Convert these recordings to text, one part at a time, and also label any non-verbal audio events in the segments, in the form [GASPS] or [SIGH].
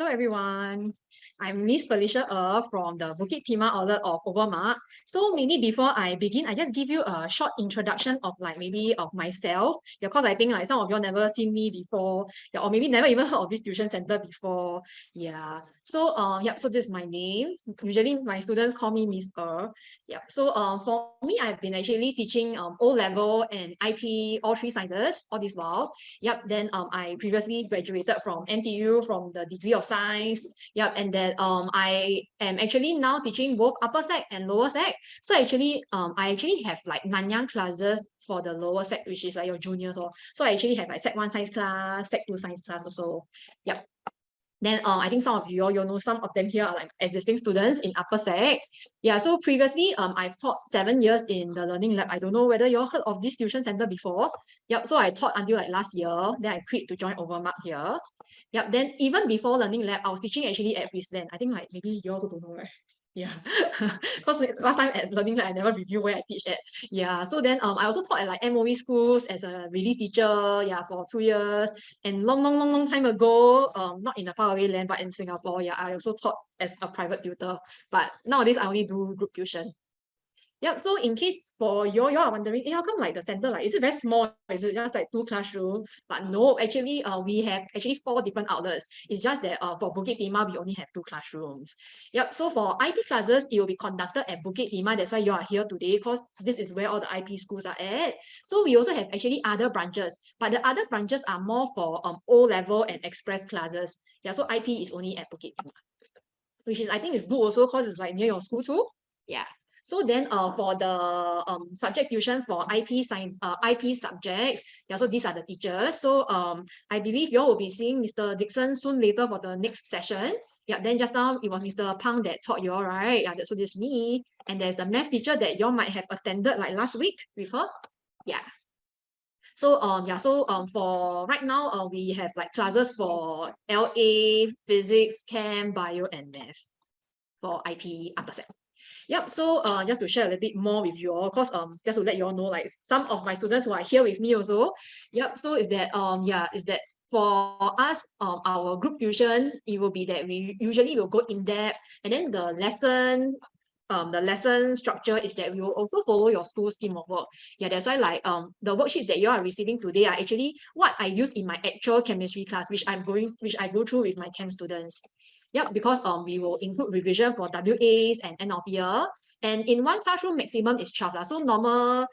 Hello, everyone. I'm Miss Felicia Er from the Bukit Timah outlet of Overmark. So maybe before I begin, I just give you a short introduction of like maybe of myself. Because I think like some of you all never seen me before, yeah, or maybe never even heard of this tuition center before. Yeah. So um, yep, so this is my name. Usually my students call me Miss Er. Yep. So um for me, I've been actually teaching um O level and IP all three sciences all this while. Yep. Then um I previously graduated from NTU from the degree of science. Yep. And then um I am actually now teaching both upper sec and lower sec. So actually um I actually have like Nanyang classes for the lower sec, which is like your juniors. Or so I actually have like sec one science class, sec two science class also. Yep. Then uh, I think some of you all, you know, some of them here are like existing students in upper sec. Yeah, so previously um, I've taught seven years in the learning lab. I don't know whether you all heard of this tuition center before. Yep, so I taught until like last year. Then I quit to join Overmark here. Yep, then even before learning lab, I was teaching actually at Queensland. I think like maybe you also don't know, right? Yeah, [LAUGHS] because last time at Learning I never review where I teach at. Yeah, so then um, I also taught at like MOE schools as a relief teacher, yeah, for two years. And long, long, long, long time ago, um, not in a faraway land, but in Singapore, yeah, I also taught as a private tutor. But nowadays, I only do group tuition. Yep. So in case for you, you are wondering, hey, how come like the center, like, is it very small? Is it just like two classrooms? But no, actually, uh, we have actually four different outlets. It's just that uh, for Bukit Timah, we only have two classrooms. Yep. So for IP classes, it will be conducted at Bukit Timah. That's why you are here today because this is where all the IP schools are at. So we also have actually other branches, but the other branches are more for um O level and express classes. Yeah. So IP is only at Bukit Timah, which is I think is good also because it's like near your school too. Yeah. So then uh, for the um, subject tuition for IP science, uh, IP subjects, yeah, so these are the teachers. So um, I believe you all will be seeing Mr. Dixon soon later for the next session. Yeah, then just now it was Mr. Pang that taught you all, right? Yeah, so this is me. And there's the math teacher that you all might have attended like last week with her. Yeah. So um yeah, so um for right now, uh, we have like classes for LA, physics, chem, bio, and math for IP upper set. Yep, so uh, just to share a little bit more with you all, because um, just to let you all know, like some of my students who are here with me also. Yep, so is that um yeah, is that for us, um, our group tuition, it will be that we usually will go in depth and then the lesson um, the lesson structure is that we will also follow your school scheme of work. Yeah, that's why like um the worksheets that you are receiving today are actually what I use in my actual chemistry class, which I'm going, which I go through with my chem students. Yep, because um we will include revision for WAs and end of year. And in one classroom, maximum is 12. La. So normal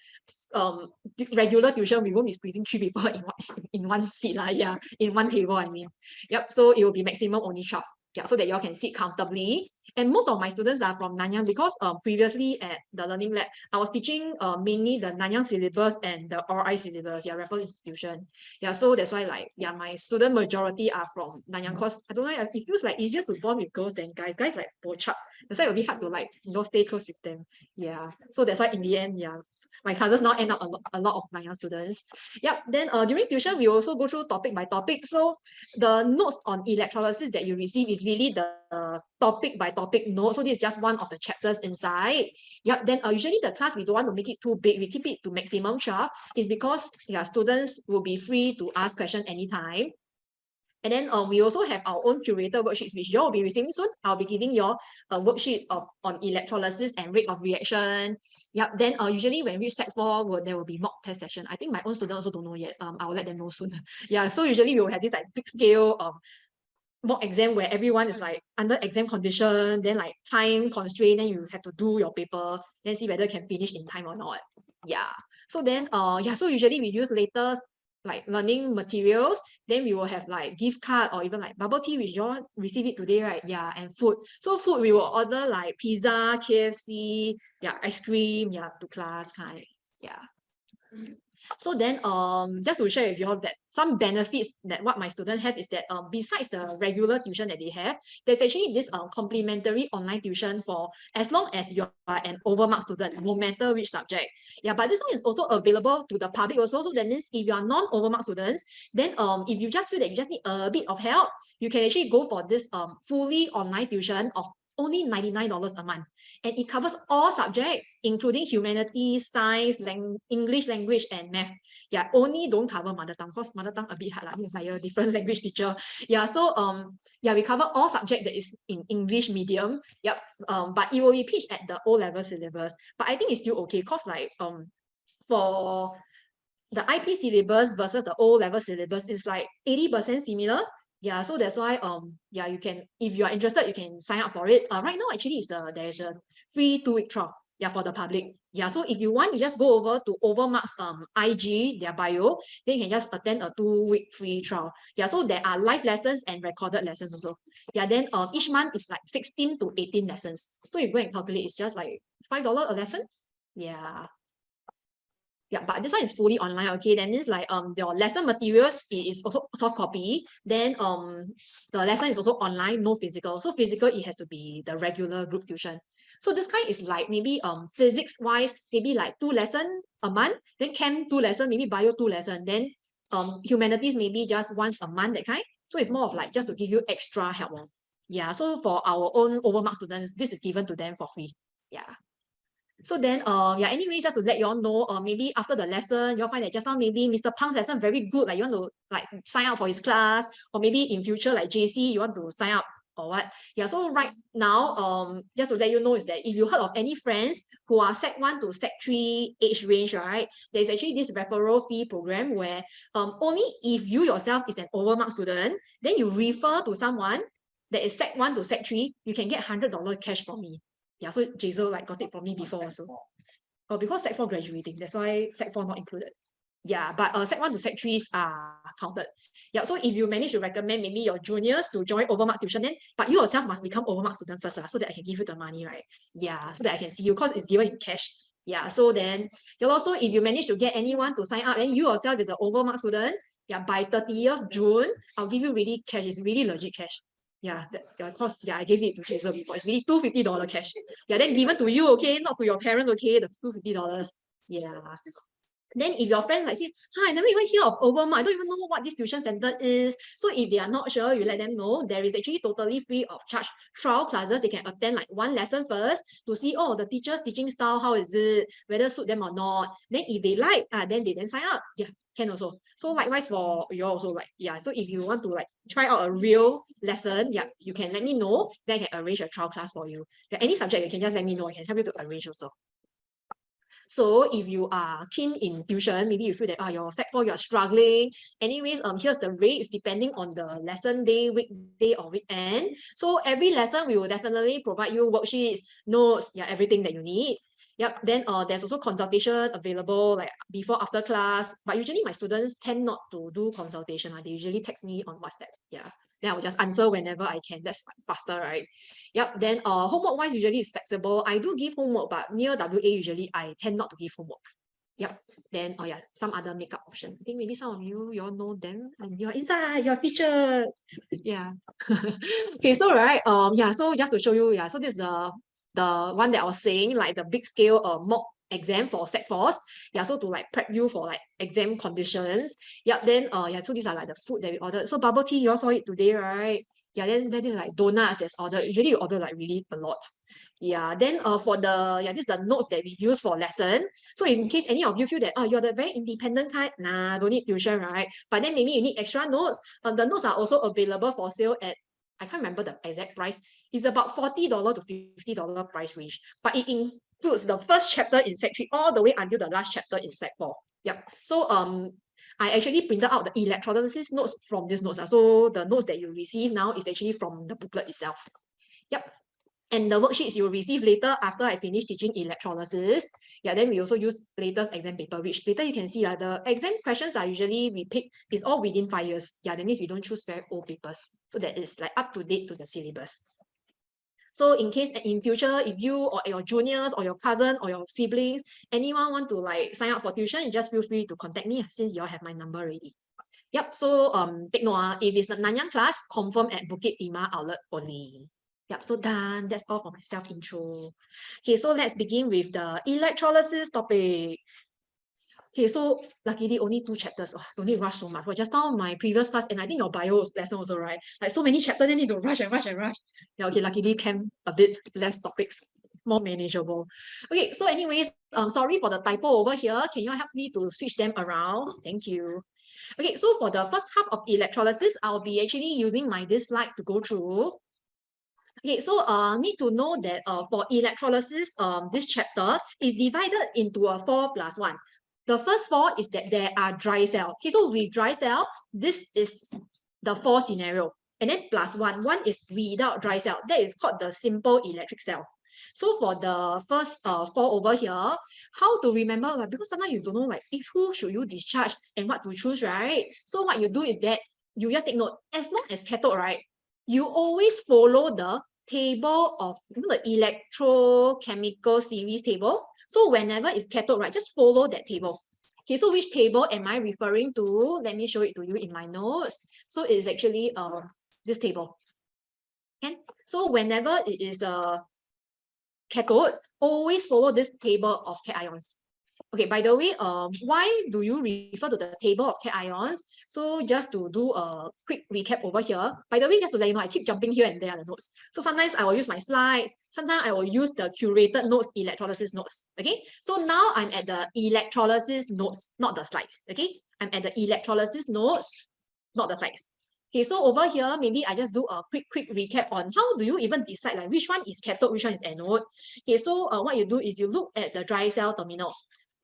um regular tuition, we won't be squeezing three people [LAUGHS] in one in one seat. Yeah, in one table, I mean. Yep, so it will be maximum only 12 yeah, so that you all can sit comfortably. And most of my students are from Nanyang because um, previously at the Learning Lab, I was teaching uh, mainly the Nanyang syllabus and the RI syllabus, yeah, Raffles Institution. Yeah, so that's why like, yeah, my student majority are from Nanyang because I don't know, it feels like easier to bond with girls than guys. Guys like bochap. That's why it will be hard to like, you know, stay close with them. Yeah, so that's why in the end, yeah, my classes now end up a, lot, a lot of Nanyang students. Yep, then uh, during tuition, we also go through topic by topic. So the notes on electrolysis that you receive is really the uh, topic by topic note. So this is just one of the chapters inside. Yep, then uh, usually the class, we don't want to make it too big. We keep it to maximum 12 is because yeah, students will be free to ask question anytime. And then uh, we also have our own curator worksheets, which you all will be receiving soon. I'll be giving you all a worksheet of, on electrolysis and rate of reaction. Yep. Then uh, usually when we set for, will, there will be mock test session. I think my own students also don't know yet. Um, I will let them know soon. [LAUGHS] yeah. So usually we will have this like big scale um mock exam where everyone is like under exam condition, then like time constraint, then you have to do your paper, then see whether can finish in time or not. Yeah. So then uh yeah, so usually we use latest like learning materials, then we will have like gift card or even like bubble tea, which you all receive it today, right? Yeah, and food. So food, we will order like pizza, KFC, yeah, ice cream, yeah, to class kind, yeah. Mm-hmm. So then um just to share with you all that some benefits that what my students have is that um besides the regular tuition that they have, there's actually this um complimentary online tuition for as long as you are an overmark student, no matter which subject. Yeah, but this one is also available to the public also. So that means if you are non-overmark students, then um if you just feel that you just need a bit of help, you can actually go for this um fully online tuition of only $99 a month. And it covers all subjects, including humanities, science, lang English language, and math. Yeah, only don't cover mother tongue, because mother tongue a bit hard, like, like a different [LAUGHS] language teacher. Yeah, so um, yeah, we cover all subject that is in English medium. Yep. Um, but it will be pitched at the O-level syllabus. But I think it's still okay, because like um for the IP syllabus versus the O-level syllabus is like 80% similar. Yeah, so that's why um yeah you can if you are interested you can sign up for it. Uh, right now actually is the there is a free two week trial yeah for the public. Yeah, so if you want you just go over to Overmarks um IG their bio then you can just attend a two week free trial. Yeah, so there are live lessons and recorded lessons also. Yeah, then um each month is like 16 to 18 lessons. So if you go and calculate it's just like five dollar a lesson. Yeah yeah but this one is fully online okay? That means like um your lesson materials is also soft copy. Then um the lesson is also online no physical. So physical it has to be the regular group tuition. So this kind is like maybe um physics wise maybe like two lesson a month then chem two lesson maybe bio two lesson then um humanities maybe just once a month that kind. So it's more of like just to give you extra help yeah so for our own overmark students this is given to them for free. Yeah so then, uh, yeah, anyways, just to let you all know, uh, maybe after the lesson, you'll find that just now maybe Mr. Pang's lesson very good, like you want to like sign up for his class, or maybe in future, like JC, you want to sign up or what. Yeah, so right now, um, just to let you know is that if you heard of any friends who are Sec 1 to Sec 3 age range, right, there's actually this referral fee program where um, only if you yourself is an overmark student, then you refer to someone that is Sec 1 to Sec 3, you can get $100 cash from me yeah, so Jazel like got it for me before also. Oh, because Sec 4 graduating, that's why Sec 4 not included. Yeah, but uh, Sec 1 to Sec 3s are counted. Yeah, so if you manage to recommend maybe your juniors to join Overmark tuition, then but you yourself must become Overmark student first, lah, so that I can give you the money, right? Yeah, so that I can see you because it's given in cash. Yeah, so then you'll also if you manage to get anyone to sign up, then you yourself is an Overmark student. Yeah, by 30th June, I'll give you really cash. It's really legit cash yeah, that, yeah, cause yeah, I gave it to Jason before. It's really two fifty dollar cash. Yeah, then given to you, okay, not to your parents, okay, the two fifty dollars. Yeah. Then if your friend like say, hi, I never even hear of Overmark, I don't even know what this tuition center is. So if they are not sure, you let them know there is actually totally free of charge trial classes. They can attend like one lesson first to see, oh, the teacher's teaching style, how is it, whether suit them or not. Then if they like, uh, then they then sign up. Yeah, can also. So likewise for you also like, yeah. So if you want to like try out a real lesson, yeah, you can let me know. Then I can arrange a trial class for you. Yeah, any subject, you can just let me know. I can help you to arrange also. So if you are keen in tuition, maybe you feel that oh, your Sec 4, you're struggling. Anyways, um, here's the rates depending on the lesson day, weekday or weekend. So every lesson, we will definitely provide you worksheets, notes, yeah, everything that you need. Yep. Then uh, there's also consultation available like before, after class. But usually my students tend not to do consultation. Uh, they usually text me on WhatsApp. Yeah then I will just answer whenever I can. That's faster, right? Yep. Then uh, homework wise, usually it's flexible. I do give homework, but near WA, usually I tend not to give homework. Yep. Then, oh yeah, some other makeup option. I think maybe some of you, you all know them and you're inside, you're featured. Yeah. [LAUGHS] okay, so right, um, yeah, so just to show you, yeah, so this is the, the one that I was saying, like the big scale uh, mock exam for Sec 4s. Yeah, so to like prep you for like exam conditions. Yep, then uh yeah, so these are like the food that we ordered. So bubble tea, you all saw it today, right? Yeah, then that is like donuts that's ordered. Usually you order like really a lot. Yeah, then uh for the yeah, this is the notes that we use for lesson. So in case any of you feel that oh you're the very independent kind, nah, don't need tuition, right? But then maybe you need extra notes. Um, the notes are also available for sale at I can't remember the exact price. It's about $40 to $50 price range. But it includes the first chapter in Sec 3 all the way until the last chapter in Sec 4. Yep. So um I actually printed out the electrolysis notes from these notes. Uh. So the notes that you receive now is actually from the booklet itself. Yep. And the worksheets you will receive later after I finish teaching electrolysis. Yeah, then we also use latest exam paper, which later you can see uh, the exam questions are usually we pick is all within five years. Yeah, that means we don't choose very old papers. So that is like up to date to the syllabus. So in case in future, if you or your juniors or your cousin or your siblings, anyone want to like sign up for tuition, you just feel free to contact me since you all have my number already. Yep, so um, take note, uh, if it's the Nanyang class, confirm at Bukit Timah outlet only. Yep, so done. That's all for my self intro. Okay, so let's begin with the electrolysis topic. Okay, so luckily only two chapters. Oh, don't need to rush so much. But just now my previous class, and I think your bio lesson also, right? Like so many chapters, then need to rush and rush and rush. Yeah, okay, luckily came a bit less topics, more manageable. Okay, so anyways, um, sorry for the typo over here. Can you help me to switch them around? Thank you. Okay, so for the first half of electrolysis, I'll be actually using my this slide to go through. Okay, so uh, need to know that uh, for electrolysis, um, this chapter is divided into a 4 plus 1. The first four is that there are dry cell. Okay, so with dry cell, this is the four scenario. And then plus one, one is without dry cell. That is called the simple electric cell. So for the first uh, four over here, how to remember? Like, because sometimes you don't know like if who should you discharge and what to choose, right? So what you do is that you just take note, as long as cathode, right, you always follow the table of you know, the electrochemical series table. So whenever it's cathode, right, just follow that table. Okay, so which table am I referring to? Let me show it to you in my notes. So it is actually uh, this table. And so whenever it is a cathode, always follow this table of cations. Okay, by the way, um, why do you refer to the table of cations? So just to do a quick recap over here. By the way, just to let you know, I keep jumping here and there the notes. So sometimes I will use my slides. Sometimes I will use the curated notes, electrolysis notes. Okay, so now I'm at the electrolysis notes, not the slides. Okay, I'm at the electrolysis notes, not the slides. Okay, so over here, maybe I just do a quick, quick recap on how do you even decide like which one is cathode, which one is anode. Okay, so uh, what you do is you look at the dry cell terminal.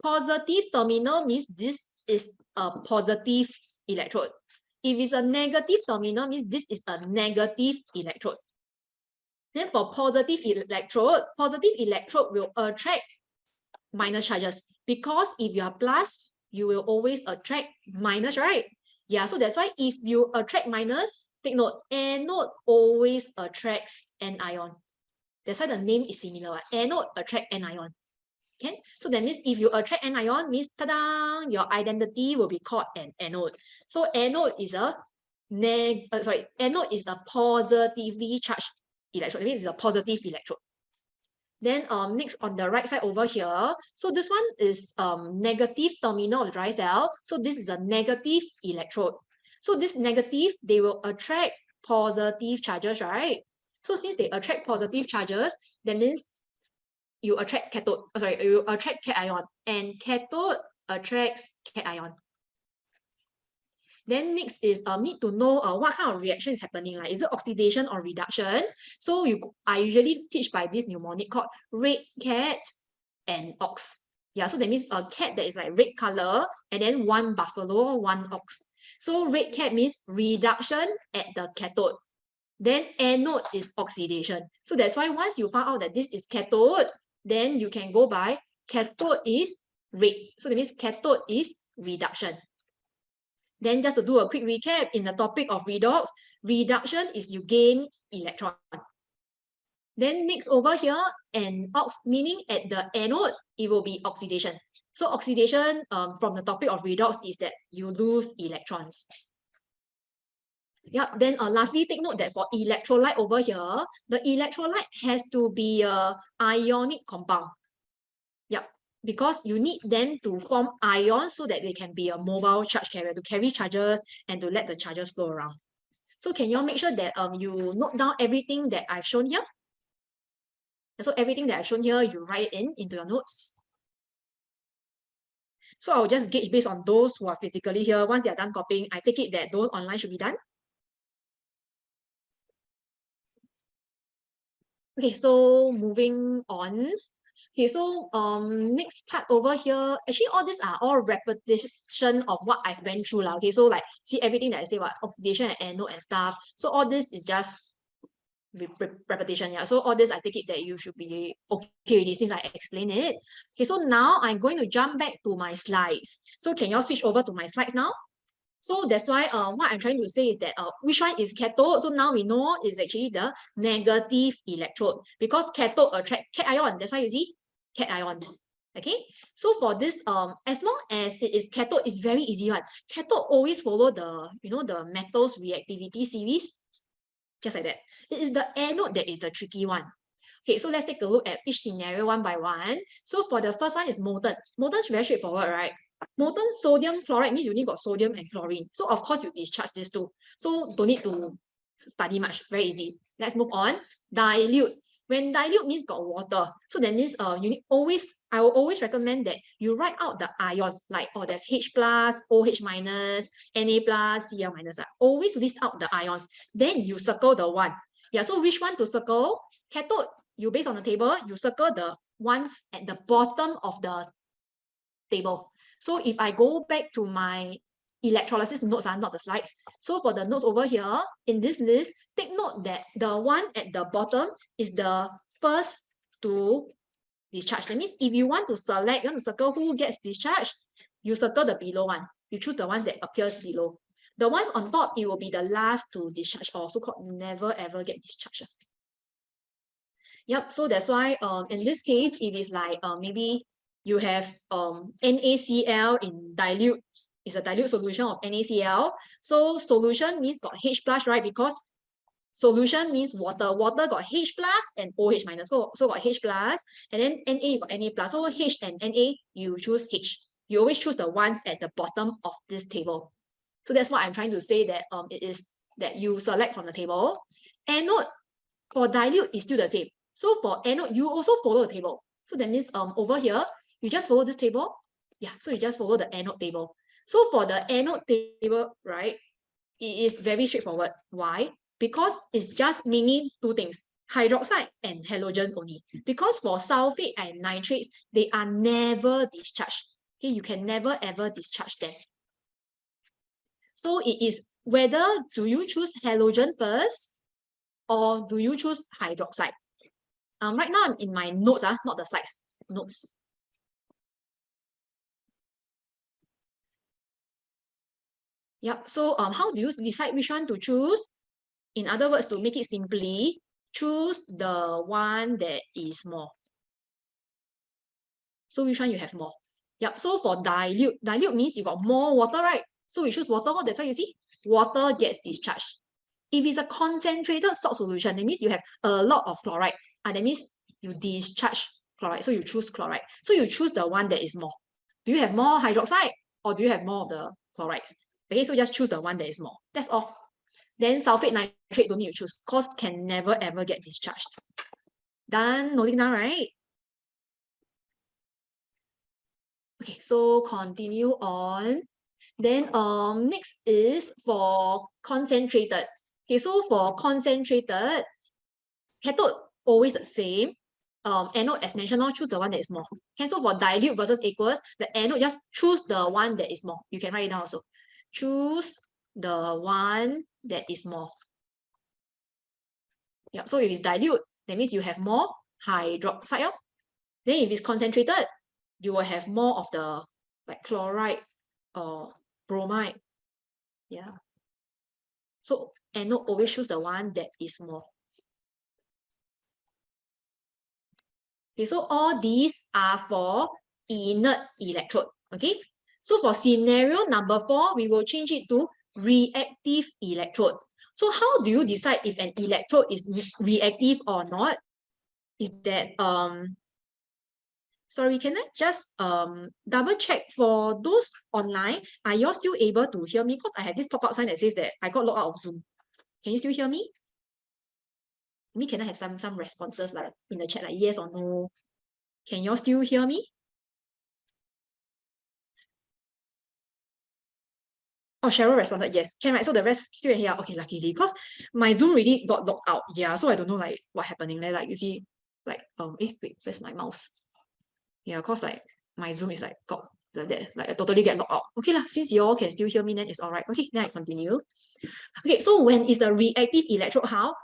Positive terminal means this is a positive electrode. If it's a negative terminal, means this is a negative electrode. Then for positive electrode, positive electrode will attract minus charges because if you are plus, you will always attract minus, right? Yeah, so that's why if you attract minus, take note, anode always attracts anion. That's why the name is similar. Anode attract anion. Okay, so that means if you attract anion, means ta-da, your identity will be called an anode. So anode is a neg, uh, sorry, anode is a positively charged electrode. It means it's a positive electrode. Then um, next on the right side over here, so this one is um, negative terminal of dry cell. So this is a negative electrode. So this negative, they will attract positive charges, right? So since they attract positive charges, that means you attract cathode, oh, sorry, you attract cation and cathode attracts cation. Then next is um, need to know uh, what kind of reaction is happening. Like, is it oxidation or reduction? So you, I usually teach by this mnemonic called red cat and ox. Yeah, so that means a cat that is like red color and then one buffalo, one ox. So red cat means reduction at the cathode. Then anode is oxidation. So that's why once you find out that this is cathode, then you can go by cathode is red. So that means cathode is reduction. Then just to do a quick recap in the topic of redox, reduction is you gain electron. Then next over here, and ox meaning at the anode, it will be oxidation. So oxidation um, from the topic of redox is that you lose electrons. Yep, then uh, lastly, take note that for electrolyte over here, the electrolyte has to be a ionic compound. Yep, because you need them to form ions so that they can be a mobile charge carrier to carry charges and to let the charges flow around. So can you all make sure that um you note down everything that I've shown here? So everything that I've shown here, you write in into your notes. So I'll just gauge based on those who are physically here. Once they're done copying, I take it that those online should be done. Okay, so moving on. Okay, so um next part over here, actually all these are all repetition of what I've went through. Lah. Okay, so like see everything that I say what oxidation and anode and stuff. So all this is just repetition. Yeah. So all this I take it that you should be okay with this since I explained it. Okay, so now I'm going to jump back to my slides. So can you all switch over to my slides now? So that's why uh, what I'm trying to say is that uh, which one is cathode? So now we know it's actually the negative electrode because cathode attract cation. That's why you see cation. Okay, so for this, um, as long as it is cathode, it's very easy one. Cathode always follow the, you know, the metals reactivity series, just like that. It is the anode that is the tricky one. Okay, so let's take a look at each scenario one by one. So for the first one is molten. Molten is very straightforward, right? Molten sodium chloride means you only got sodium and chlorine. So of course you discharge these two. So don't need to study much, very easy. Let's move on. Dilute. When dilute means got water. So that means uh, you need always, I will always recommend that you write out the ions, like, oh, there's H plus, OH minus, Na plus, Cl minus. Uh, always list out the ions. Then you circle the one. Yeah, so which one to circle? Cathode, you base on the table, you circle the ones at the bottom of the table. So if I go back to my electrolysis notes are not the slides. So for the notes over here, in this list, take note that the one at the bottom is the first to discharge. That means if you want to select, you want to circle who gets discharged, you circle the below one. You choose the ones that appears below. The ones on top, it will be the last to discharge or so-called never ever get discharged. Yep, so that's why um in this case, it is like uh, maybe you have um NaCl in dilute it's a dilute solution of NaCl. So solution means got H plus, right? Because solution means water. Water got H plus and OH minus. So, so got H plus, and then Na got Na plus. So H and Na, you choose H. You always choose the ones at the bottom of this table. So that's what I'm trying to say that um it is that you select from the table. Anode for dilute is still the same. So for anode, you also follow the table. So that means um over here, you just follow this table. Yeah, so you just follow the anode table. So for the anode table, right, it is very straightforward. Why? Because it's just meaning two things, hydroxide and halogens only. Because for sulfate and nitrates, they are never discharged. Okay, you can never ever discharge them. So it is whether do you choose halogen first or do you choose hydroxide? Um, right now I'm in my notes, uh, not the slides, notes. Yep. So um, how do you decide which one to choose? In other words, to make it simply, choose the one that is more. So which one you have more? Yep. So for dilute, dilute means you got more water, right? So we choose water. That's why you see water gets discharged. If it's a concentrated salt solution, that means you have a lot of chloride. And uh, that means you discharge chloride. So you choose chloride. So you choose the one that is more. Do you have more hydroxide or do you have more of the chlorides? Okay, so just choose the one that is more. That's all. Then sulfate nitrate don't need to choose because can never ever get discharged. Done, noting down, right? Okay, so continue on. Then um next is for concentrated. Okay, so for concentrated, cathode always the same. Um, anode as mentioned, choose the one that is more. Okay, so for dilute versus aqueous, the anode just choose the one that is more. You can write it down also choose the one that is more. Yeah, so if it's dilute, that means you have more hydroxide. Then if it's concentrated, you will have more of the like chloride or bromide. Yeah. So anode always choose the one that is more. Okay, so all these are for inert electrode. Okay, so for scenario number four, we will change it to reactive electrode. So how do you decide if an electrode is reactive or not? Is that, um, sorry, can I just um double check for those online, are you still able to hear me? Because I have this pop-up sign that says that I got locked out of Zoom. Can you still hear me? Me, can I have some some responses like in the chat, like yes or no? Can you still hear me? Oh, Cheryl responded, yes. Can, right? So the rest still here. Okay, luckily, because my Zoom really got locked out. Yeah, so I don't know like what happening there. Like you see, like, um, eh, wait, where's my mouse? Yeah, because like my Zoom is like got like that, like I totally get locked out. Okay, lah, since you all can still hear me, then it's all right. Okay, then I continue. Okay, so when is a reactive electrode, how?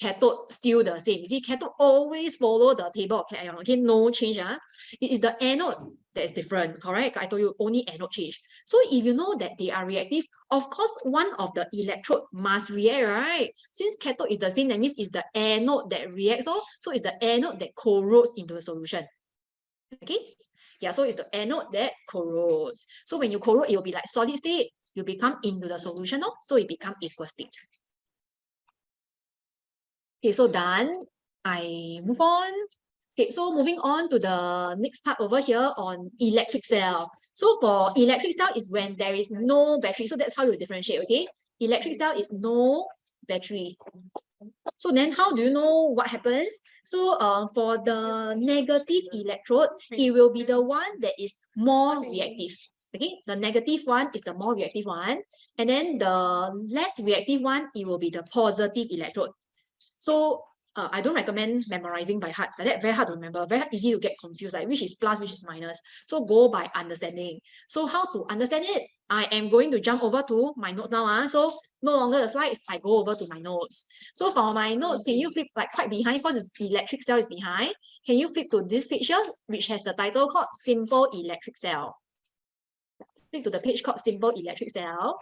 Cathode still the same. You see, cathode always follow the table of cation. Okay, no change. Uh. It is the anode that is different, correct? I told you only anode change. So if you know that they are reactive, of course, one of the electrode must react, right? Since cathode is the same, that means it's the anode that reacts. Oh, so it's the anode that corrodes into the solution. Okay? Yeah, so it's the anode that corrodes. So when you corrode, it will be like solid state. You become into the solution, oh, so it become aqueous state. Okay, so done. I move on. Okay, so moving on to the next part over here on electric cell. So for electric cell is when there is no battery. So that's how you differentiate, okay? Electric cell is no battery. So then how do you know what happens? So uh, for the negative electrode, it will be the one that is more reactive. Okay, the negative one is the more reactive one. And then the less reactive one, it will be the positive electrode. So uh, I don't recommend memorizing by heart. That very hard to remember, very easy to get confused, like which is plus, which is minus. So go by understanding. So how to understand it? I am going to jump over to my notes now. Uh. So no longer the slides, I go over to my notes. So for my notes, can you flip like quite behind because the electric cell is behind? Can you flip to this picture, which has the title called Simple Electric Cell? Flip to the page called Simple Electric Cell.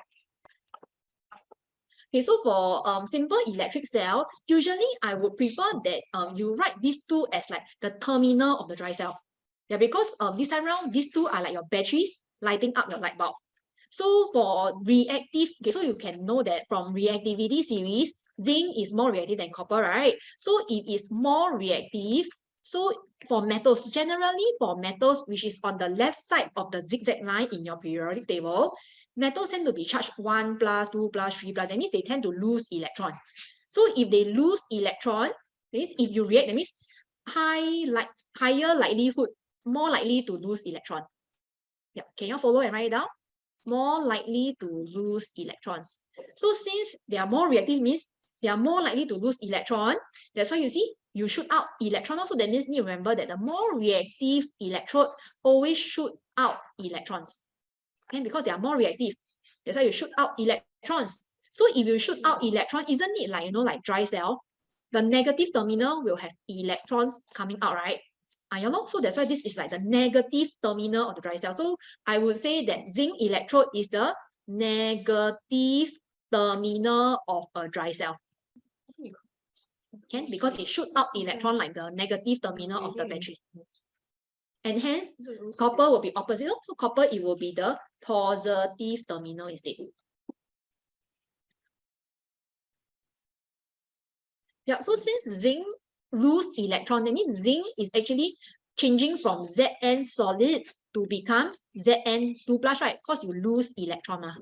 Okay, so for um, simple electric cell, usually I would prefer that um, you write these two as like the terminal of the dry cell. Yeah, because um, this time around, these two are like your batteries lighting up your light bulb. So for reactive, okay, so you can know that from reactivity series, zinc is more reactive than copper, right? So it is more reactive. So for metals, generally for metals, which is on the left side of the zigzag line in your periodic table, metals tend to be charged 1 plus, 2 plus, 3 plus. That means they tend to lose electron. So if they lose electron, that means if you react, that means high like higher likelihood, more likely to lose electron. Yeah, can you follow and write it down? More likely to lose electrons. So since they are more reactive means they are more likely to lose electron. That's why you see you shoot out electron. Also, that means you remember that the more reactive electrode always shoot out electrons and because they are more reactive. That's why you shoot out electrons. So if you shoot out electron, isn't it like, you know, like dry cell? The negative terminal will have electrons coming out, right? Ah, so that's why this is like the negative terminal of the dry cell. So I would say that zinc electrode is the negative terminal of a dry cell. Can because it shoot out electron like the negative terminal of the battery and hence copper will be opposite. So copper, it will be the positive terminal instead. Yeah, so since zinc lose electron, that means zinc is actually changing from Zn solid to become Zn2 plus, right? Because you lose electron. Uh.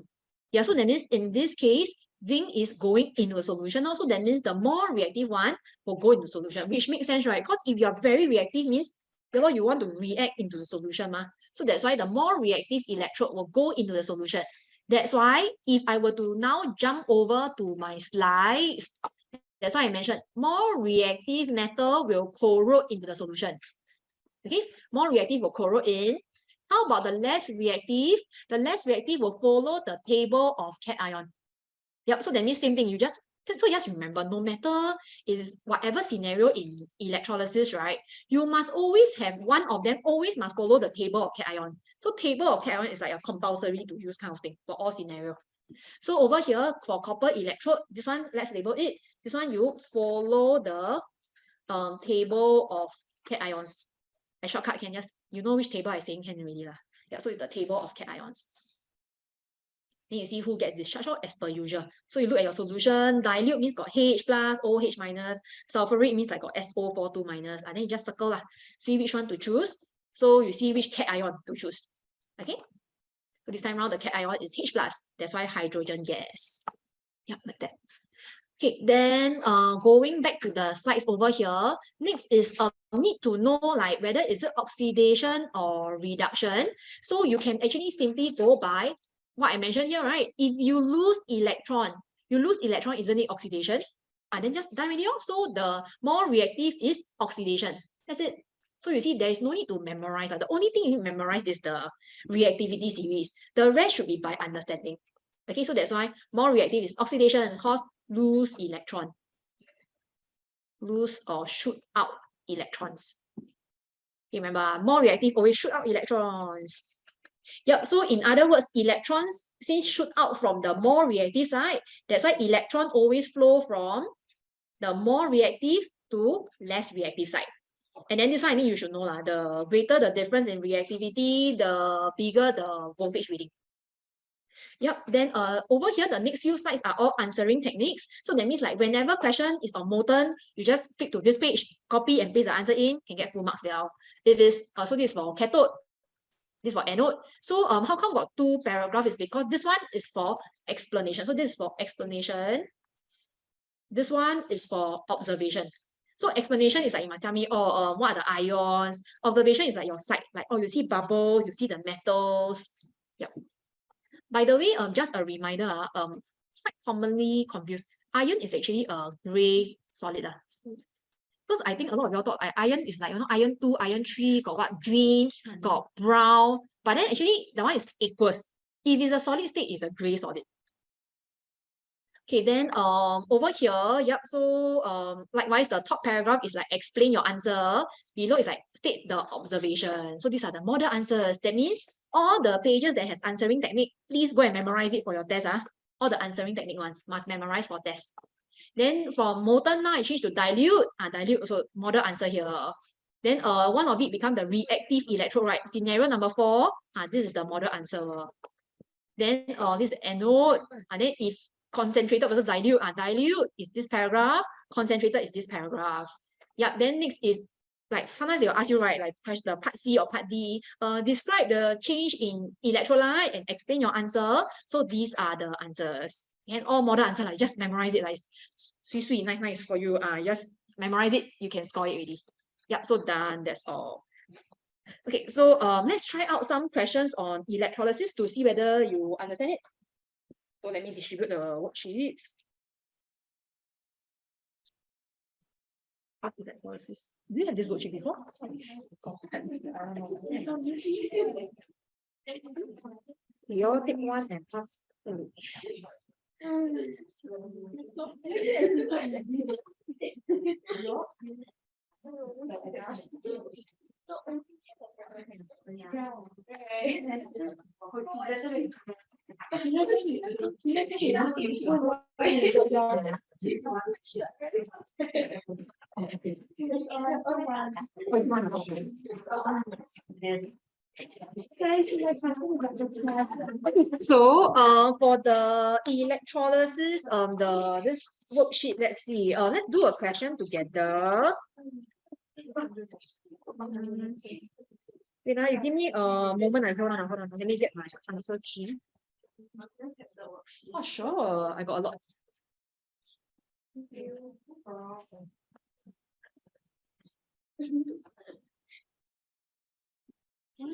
Yeah, so that means in this case, zinc is going into a solution. Also, that means the more reactive one will go into the solution, which makes sense, right? Because if you are very reactive, means therefore you want to react into the solution. Ma. So that's why the more reactive electrode will go into the solution. That's why if I were to now jump over to my slides, that's why I mentioned more reactive metal will corrode into the solution. Okay, more reactive will corrode in. How about the less reactive? The less reactive will follow the table of cation. Yep, so that means same thing. You just so just remember, no matter is whatever scenario in electrolysis, right? You must always have one of them always must follow the table of cation. So table of cation is like a compulsory to use kind of thing for all scenario. So over here for copper electrode, this one let's label it. This one you follow the um table of cations. A shortcut can just you know which table I saying can already lah. Yeah, so it's the table of cations. Then you see who gets discharged out as per usual. So you look at your solution, dilute means got H plus, OH minus, sulfuric means like got SO42 minus. And then you just circle lah. See which one to choose. So you see which cation to choose. Okay. So this time around the cation is H plus. That's why hydrogen gas. Yeah, like that. Okay, then uh, going back to the slides over here, next is uh, need to know like whether is it oxidation or reduction. So you can actually simply go by what I mentioned here, right? If you lose electron, you lose electron, isn't it oxidation? And ah, then just done already. So the more reactive is oxidation. That's it. So you see, there is no need to memorize. The only thing you memorize is the reactivity series. The rest should be by understanding. Okay, so that's why more reactive is oxidation and cause lose electron. Lose or shoot out electrons. Remember, more reactive always shoot out electrons. Yep, so in other words, electrons, since shoot out from the more reactive side, that's why electron always flow from the more reactive to less reactive side. And then this one, I think you should know lah. the greater the difference in reactivity, the bigger the voltage reading. Yep, then uh, over here, the next few slides are all answering techniques. So that means like whenever question is on molten, you just flip to this page, copy and paste the answer in, can get full marks there. If it's, uh, so this is for cathode, this for anode. So um, how come got two paragraph is because this one is for explanation. So this is for explanation. This one is for observation. So explanation is like you must tell me, oh, um, what are the ions? Observation is like your sight, like oh, you see bubbles, you see the metals. Yep. By the way, um, just a reminder, uh, um, quite commonly confused. Iron is actually a gray solid. Uh. Because I think a lot of y'all thought iron is like, you know, iron 2, iron 3, got what? Green, got brown. But then actually, the one is aqueous. If it's a solid state, it's a gray solid. Okay, then um over here, yep. So um likewise, the top paragraph is like explain your answer. Below is like state the observation. So these are the model answers. That means all the pages that has answering technique, please go and memorize it for your test. Ah. All the answering technique ones must memorize for test. Then from molten now I change to dilute. Ah, dilute also model answer here. Then uh one of it become the reactive electrode, right? Scenario number four. Ah, this is the model answer. Then uh this anode. And then if concentrated versus dilute. Uh, dilute is this paragraph, concentrated is this paragraph. Yeah, then next is like sometimes they'll ask you, right, like the part C or part D, uh, describe the change in electrolyte and explain your answer. So these are the answers. And all model answer, like just memorize it, like sweet, sweet, nice, nice for you. Uh, just memorize it, you can score it already. Yep, so done, that's all. Okay, so um, let's try out some questions on electrolysis to see whether you understand it. So let me distribute the worksheets. Policies. Do you have this worksheet before? You all take one and pass. Yeah. [LAUGHS] So uh, for the electrolysis, um, the this worksheet, let's see. Uh, let's do a question together. Um, wait, uh, you give me a moment. I hold on, hold on. Let me get my answer key. Oh, sure. I got a lot. Okay,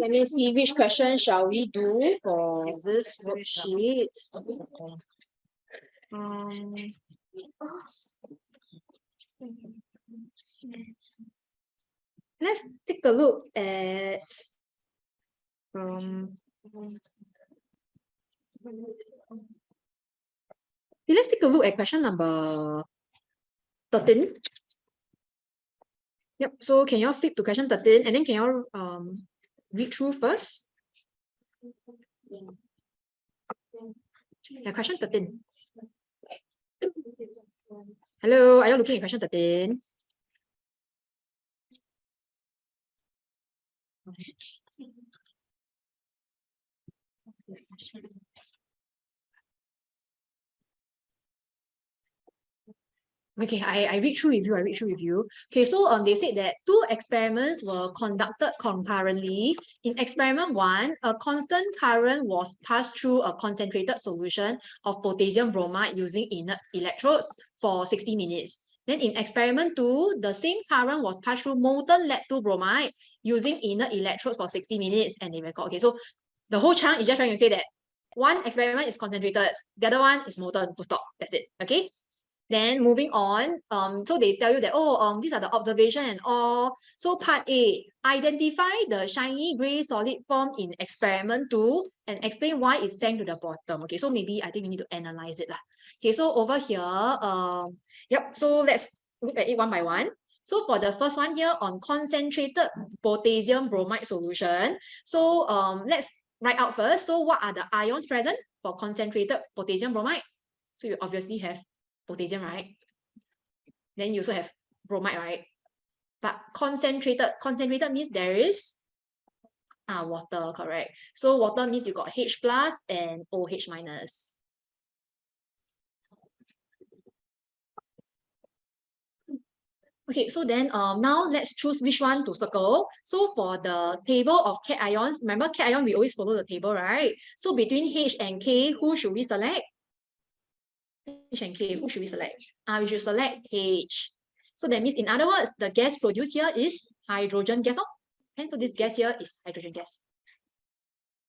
let me see which question shall we do for this worksheet. Um, let's take a look at um, let's take a look at question number 13. Yep, so can you all flip to question 13 and then can you all um, read through first? Yeah, question 13. Hello, are you looking at question 13? Okay, I, I read through with you, I read through with you. Okay, so um, they said that two experiments were conducted concurrently. In experiment one, a constant current was passed through a concentrated solution of potassium bromide using inert electrodes for 60 minutes. Then in experiment two, the same current was passed through molten lead-2 bromide using inert electrodes for 60 minutes and they record. Okay, so the whole chunk is just trying to say that one experiment is concentrated, the other one is molten, full stop. That's it. Okay. Then moving on, um, so they tell you that, oh, um, these are the observation and all. So part A, identify the shiny gray solid form in experiment two and explain why it sank to the bottom. Okay, so maybe I think we need to analyze it. Lah. Okay, so over here, um, yep, so let's look at it one by one. So for the first one here on concentrated potassium bromide solution, so um, let's write out first. So what are the ions present for concentrated potassium bromide? So you obviously have potassium, right? Then you also have bromide, right? But concentrated, concentrated means there is ah, water, correct. So water means you got H plus and OH minus. Okay, so then um, now let's choose which one to circle. So for the table of cations, remember cation, we always follow the table, right? So between H and K, who should we select? H and K, who should we select? Uh, we should select H. So that means, in other words, the gas produced here is hydrogen gas. Oh? And so this gas here is hydrogen gas.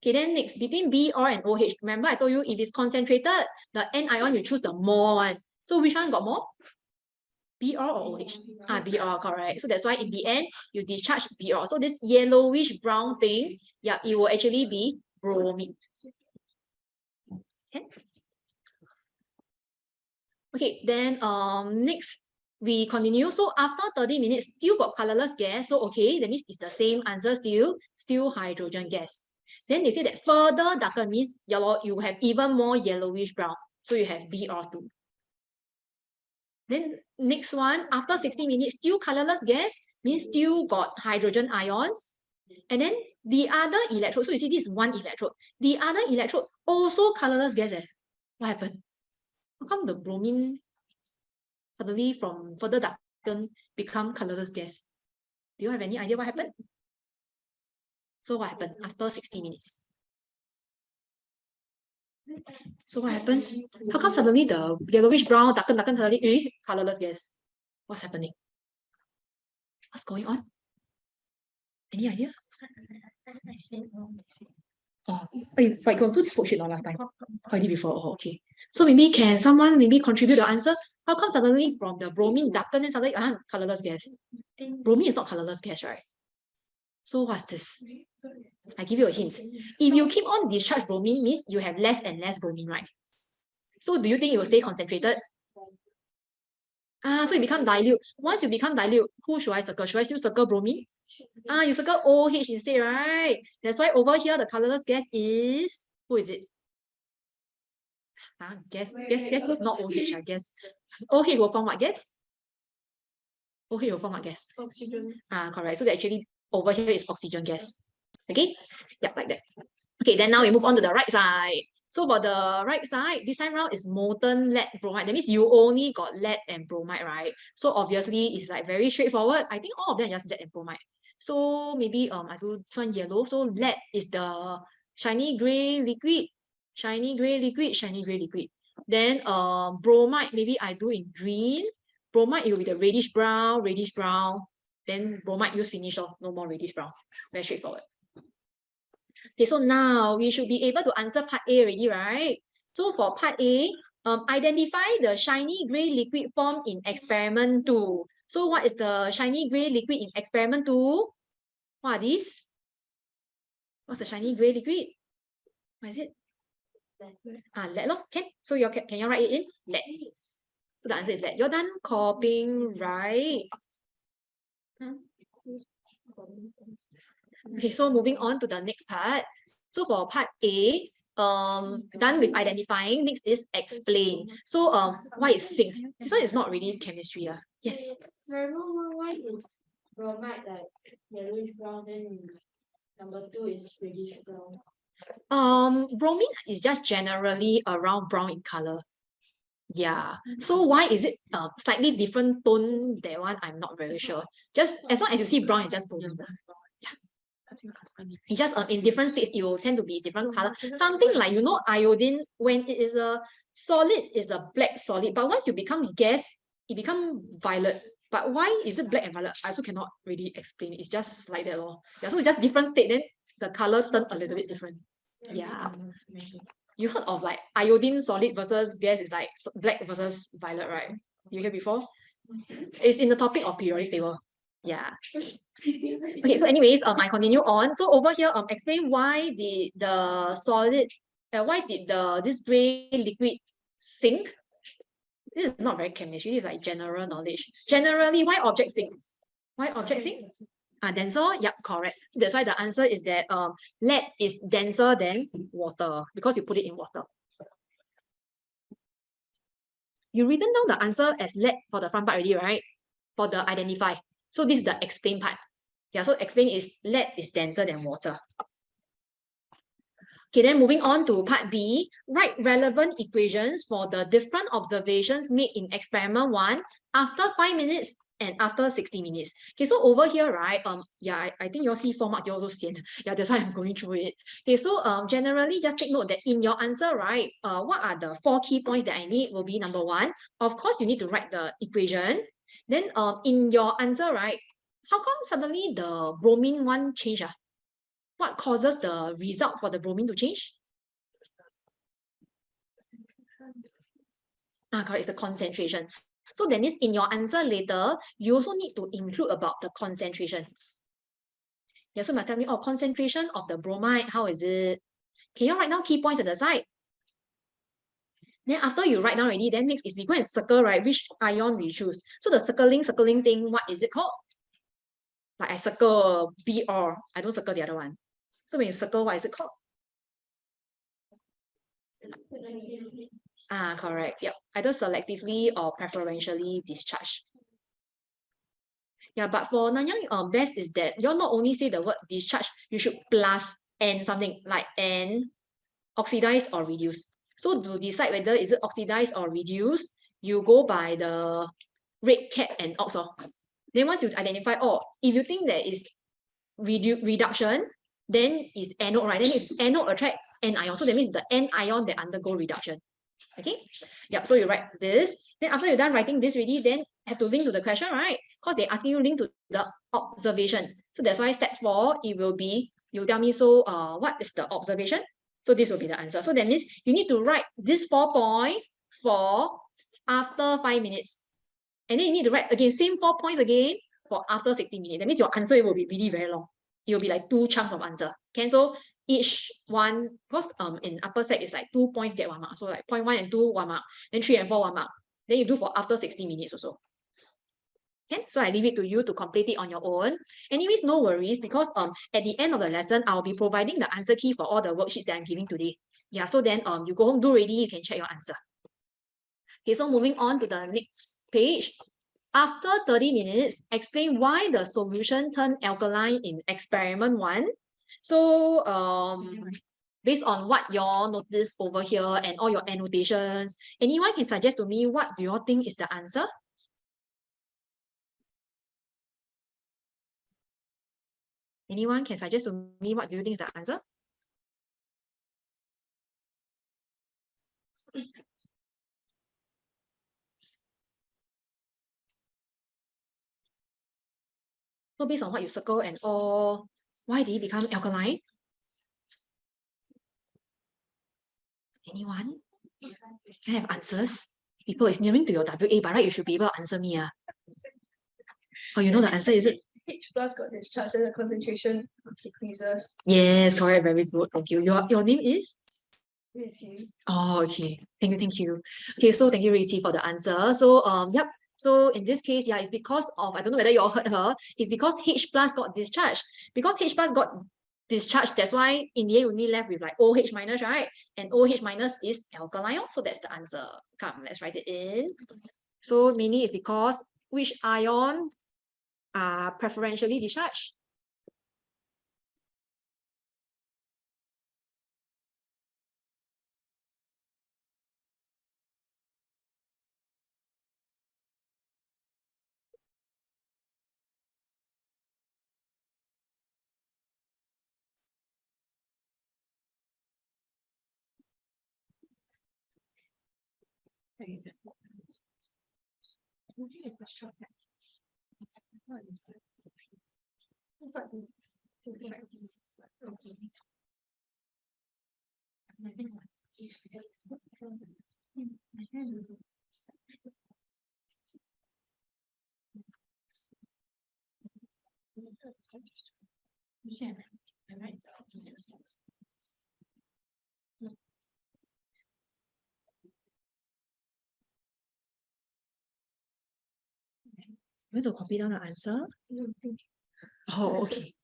Okay, then next, between Br and OH, remember I told you if it's concentrated, the N ion, you choose the more one. So which one got more? BR or OH? Ah, BR, correct. So that's why in the end, you discharge BR. So this yellowish brown thing, yeah, it will actually be bromine. Okay. Okay, then um next we continue. So after 30 minutes, still got colorless gas. So okay, that means it's the same answer still, still hydrogen gas. Then they say that further darker means yellow, you have even more yellowish brown. So you have BR2. Then next one, after 60 minutes, still colorless gas means still got hydrogen ions. And then the other electrode, so you see this one electrode, the other electrode also colorless gas. Eh? What happened? How come the bromine suddenly from further darken become colorless gas? Do you have any idea what happened? So what happened after 60 minutes? So what happens? How come suddenly the yellowish brown, darken, darken, suddenly, eh, colorless gas? What's happening? What's going on? Any idea? Oh, wait, so I got to this last time. I did before. Oh, okay. So maybe can someone maybe contribute the answer? How come suddenly from the bromine darken and suddenly uh, colorless gas? Bromine is not colorless gas, right? So what's this? I give you a hint. If you keep on discharge bromine, means you have less and less bromine, right? So do you think it will stay concentrated? Ah, so it become dilute. Once you become dilute, who should I circle? Should I still circle bromine? Ah, you circle OH instead, right? That's why over here the colorless gas is who is it? Ah, gas, gas, gas is not OH, I guess. [LAUGHS] OH will form what gas? OH will form what gas? Oxygen. Ah, correct. So that actually over here is oxygen gas. Okay, yeah, like that. Okay, then now we move on to the right side. So for the right side, this time around is molten lead bromide. That means you only got lead and bromide, right? So obviously it's like very straightforward. I think all of them are just lead and bromide. So maybe um I do this one yellow. So lead is the shiny gray liquid, shiny gray liquid, shiny gray liquid. Then um bromide, maybe I do in green. Bromide, it will be the reddish brown, reddish brown. Then bromide use finish off, no more reddish brown. Very straightforward. Okay, so now we should be able to answer part A already, right? So for part A, um, identify the shiny gray liquid formed in experiment 2. So what is the shiny gray liquid in experiment 2? What are these? What's the shiny gray liquid? What is it? Ah, lead lo. Can so you can, can you write it in? Lead. So the answer is lead. You're done copying, right? Okay, so moving on to the next part. So for part A, um, done with identifying, next is explain. So um, why is sink? This one is not really chemistry. Uh. Yes. Why is bromide like yellowish brown, then number two is reddish brown? Um, bromine is just generally around brown in color. Yeah. So why is it uh, slightly different tone? That one I'm not very sure. Just as long as you see brown, it's just bromine. It's just uh, in different states, it will tend to be different color. Something like, you know, iodine, when it is a solid, is a black solid. But once you become gas, it become violet. But why is it black and violet? I also cannot really explain. It's just like that. Lor. Yeah, so it's just different state, then the color turn a little bit different. Yeah. You heard of like iodine solid versus gas is like black versus violet, right? You hear before? It's in the topic of periodic table. Yeah. [LAUGHS] Okay, so anyways, um, I continue on. So over here, um, explain why the the solid, uh, why did the this gray liquid sink? This is not very chemistry. This is like general knowledge. Generally, why object sink? Why object sink? Ah, denser. Yep, correct. That's why the answer is that um, lead is denser than water because you put it in water. You written down the answer as lead for the front part already, right? For the identify. So this is the explain part. Yeah, so explain is lead is denser than water. Okay, then moving on to part B, write relevant equations for the different observations made in experiment one. After five minutes, and after 60 minutes. Okay, so over here, right, um, yeah, I, I think you'll see four mark, you also seen. [LAUGHS] Yeah, that's why I'm going through it. Okay, so um, generally just take note that in your answer, right, uh, what are the four key points that I need will be number one, of course, you need to write the equation. Then um, in your answer, right, how come suddenly the bromine one change? Ah? What causes the result for the bromine to change? Ah, correct, it's the concentration. So that means in your answer later, you also need to include about the concentration. Yeah, so must tell me, oh, concentration of the bromide, how is it? Can you write down key points at the side? Then after you write down already, then next is we go and circle, right, which ion we choose. So the circling, circling thing, what is it called? Like I circle BR, I don't circle the other one. So when you circle, what is it called? Ah, correct. Yep. Either selectively or preferentially discharged. Yeah, but for Nanyang, um, best is that you're not only say the word discharge, you should plus N something like N oxidize or reduce. So to decide whether is it oxidized or reduced, you go by the red cat and ox. Then once you identify, oh, if you think there is redu reduction, then is anode, right? Then it's anode attract anion. So that means the anion that undergo reduction. Okay. Yep. So you write this. Then after you're done writing this already, then have to link to the question, right? Because they're asking you link to the observation. So that's why step four, it will be, you tell me, so uh, what is the observation? So this will be the answer. So that means you need to write these four points for after five minutes. And then you need to write again, same four points again for after 60 minutes. That means your answer will be really very long. It will be like two chunks of answer. Okay, so each one, because um in upper set it's like two points get one mark. So like point one and two, one mark. Then three and four, one mark. Then you do for after 60 minutes also. Okay, so I leave it to you to complete it on your own. Anyways, no worries because um at the end of the lesson, I'll be providing the answer key for all the worksheets that I'm giving today. Yeah, so then um you go home, do ready, you can check your answer. Okay, so moving on to the next page. After 30 minutes, explain why the solution turned alkaline in experiment one. So um, based on what y'all notice over here and all your annotations, anyone can suggest to me what do you all think is the answer? Anyone can suggest to me what do you think is the answer? So based on what you circle and all, why did it become alkaline? Anyone? Can I have answers? People, it's nearing to your WA, but right, you should be able to answer me. Uh. Oh, you know the answer, is it? H plus got discharged and the concentration decreases. Yes, correct. Very good. Thank you. Your, your name is? Oh, okay. Thank you. Thank you. Okay, so thank you, Riqi, for the answer. So, um, yep. So in this case, yeah, it's because of, I don't know whether you all heard her, it's because H plus got discharged. Because H plus got discharged, that's why in the end, you only left with like OH minus, right? And OH minus is alkaline. So that's the answer. Come, let's write it in. So mainly it's because which ion are preferentially discharged? Yeah. You want to copy down the answer? Oh, okay.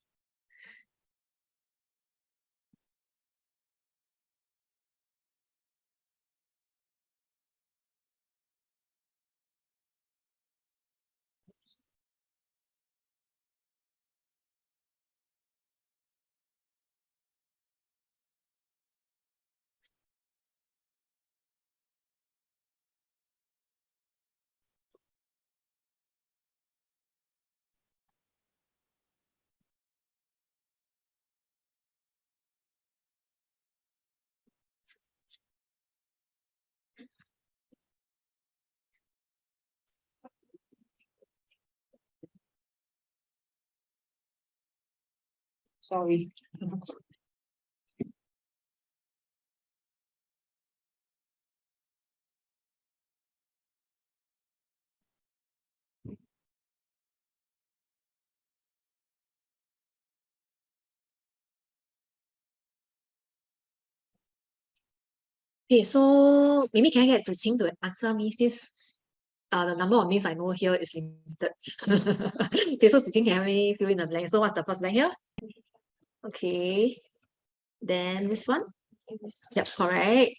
Sorry. Okay, so maybe can I get Ziqing to answer me since uh, the number of names I know here is limited. [LAUGHS] okay, so Ziqing can me fill in the blank. So what's the first blank here? Okay. Then this one? Yep, correct.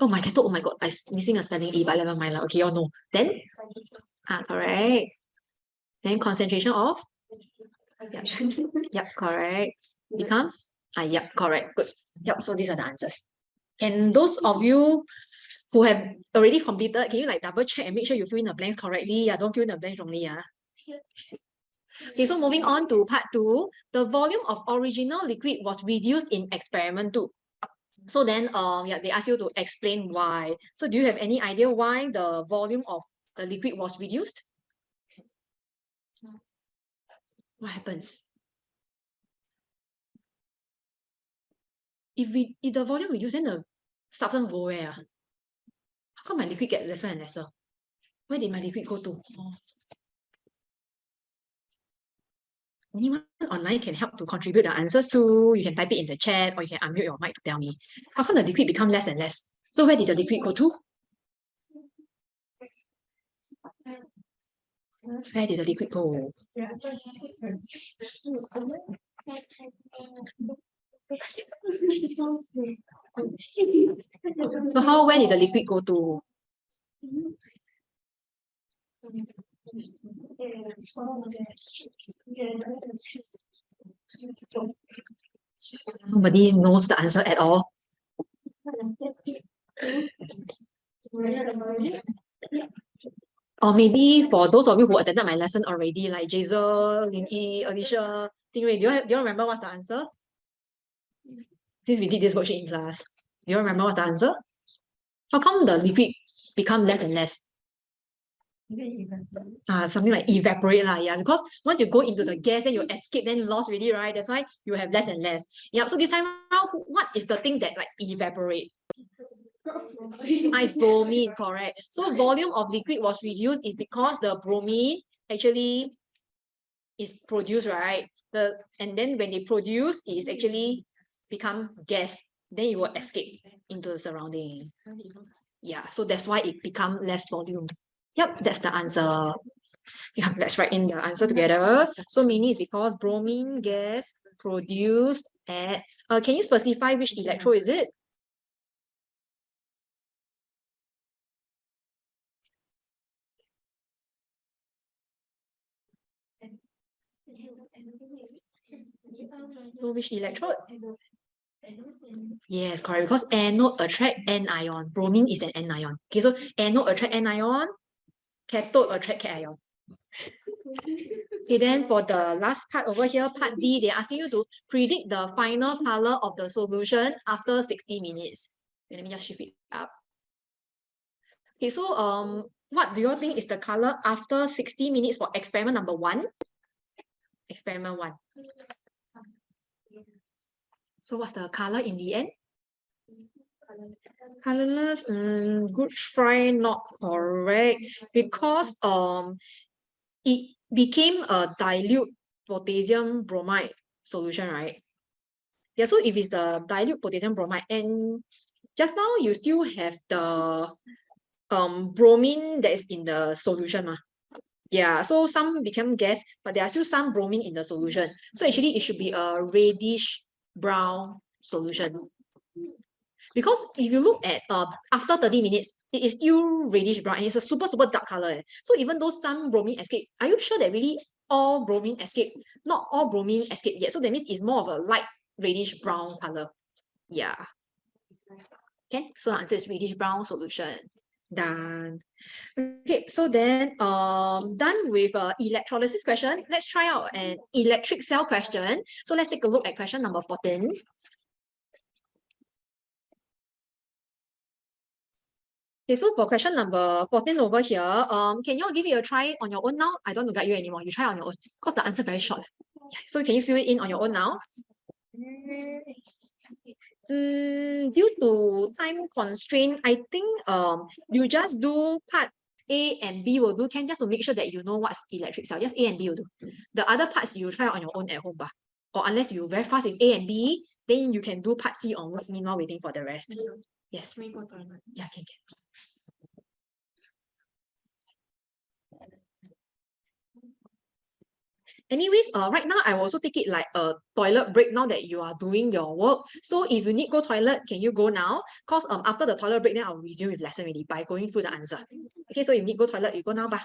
Oh my god, oh my god, I'm missing a spelling E, but never mind. Okay, you know. Then, ah, correct. Then concentration of? Yep, yep, correct. Becomes? Ah, yep, correct. Good. Yep, so these are the answers. And those of you who have already completed, can you like double check and make sure you fill in the blanks correctly? Yeah, don't fill in the blanks wrongly. Yeah. Okay, so moving on to part two, the volume of original liquid was reduced in experiment two. So then, um, yeah, they ask you to explain why. So do you have any idea why the volume of the liquid was reduced? What happens? If we if the volume reduce, then the substance go where? ah? How come my liquid get lesser and lesser? Where did my liquid go to? Anyone online can help to contribute the answers to. You can type it in the chat or you can unmute your mic to tell me. How come the liquid become less and less? So where did the liquid go to? Where did the liquid go? So how where did the liquid go to? Nobody knows the answer at all. Or maybe for those of you who attended my lesson already, like Jazel, Lin Yi, Alicia, Stingray, do you, do you remember what's the answer? Since we did this worksheet in class, do you remember what's the answer? How come the liquid become less and less? Ah, something like evaporate lah, yeah. Because once you go into the gas, then you escape, then lost already, right? That's why you have less and less. Yeah. So this time around, what is the thing that like evaporate? It's bromine, correct. So volume of liquid was reduced is because the bromine actually is produced, right? The and then when they produce, it is actually become gas. Then it will escape into the surrounding. Yeah, so that's why it become less volume. Yep, that's the answer. Yeah, let's write in the answer together. So mainly is because bromine gas produced at, uh, can you specify which electrode is it? So which electrode? Yes, correct. Because anode attract anion. Bromine is an anion. Okay, so anode attract anion, cathode attract cation. Okay, then for the last part over here, part D, they're asking you to predict the final color of the solution after 60 minutes. Okay, let me just shift it up. Okay, so um, what do you all think is the color after 60 minutes for experiment number one? Experiment one. So what's the color in the end? Colorless, mm, good try, not correct. Because um, it became a dilute potassium bromide solution, right? Yeah, so if it's the dilute potassium bromide, and just now you still have the um bromine that is in the solution, mah. Yeah, so some become gas, but there are still some bromine in the solution. So actually, it should be a reddish brown solution. Because if you look at uh, after 30 minutes, it is still reddish brown and it's a super, super dark color. eh. So even though some bromine escape, are you sure that really all bromine escape? Not all bromine escape yet. So that means it's more of a light reddish brown color. Yeah. Okay, so the answer is reddish brown solution. Done. Okay, so then um done with uh, electrolysis question. Let's try out an electric cell question. So let's take a look at question number 14. Okay, so for question number 14 over here, um, can you all give it a try on your own now? I don't want to guide you anymore. You try on your own because the answer very short. Yeah, So can you fill it in on your own now? Mm, due to time constraint, I think um you just do part A and B will do can just to make sure that you know what's electric cell. Just A and B will do. The other parts you try on your own at home. Bah. Or unless you very fast with A and B, then you can do part C onwards meanwhile waiting for the rest. Yes. Yeah, can, can. Anyways, uh, right now I also take it like a toilet break now that you are doing your work. So if you need go toilet, can you go now? Cause um after the toilet break, then I'll resume with lesson already by going through the answer. Okay, so if you need go toilet, you go now, bah.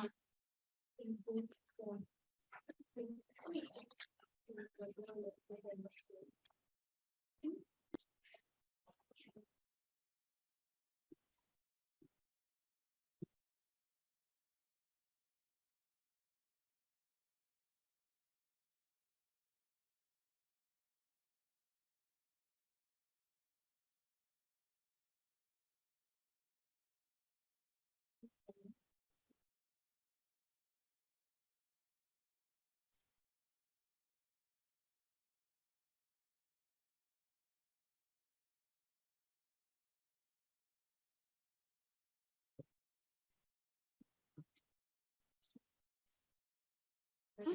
啊，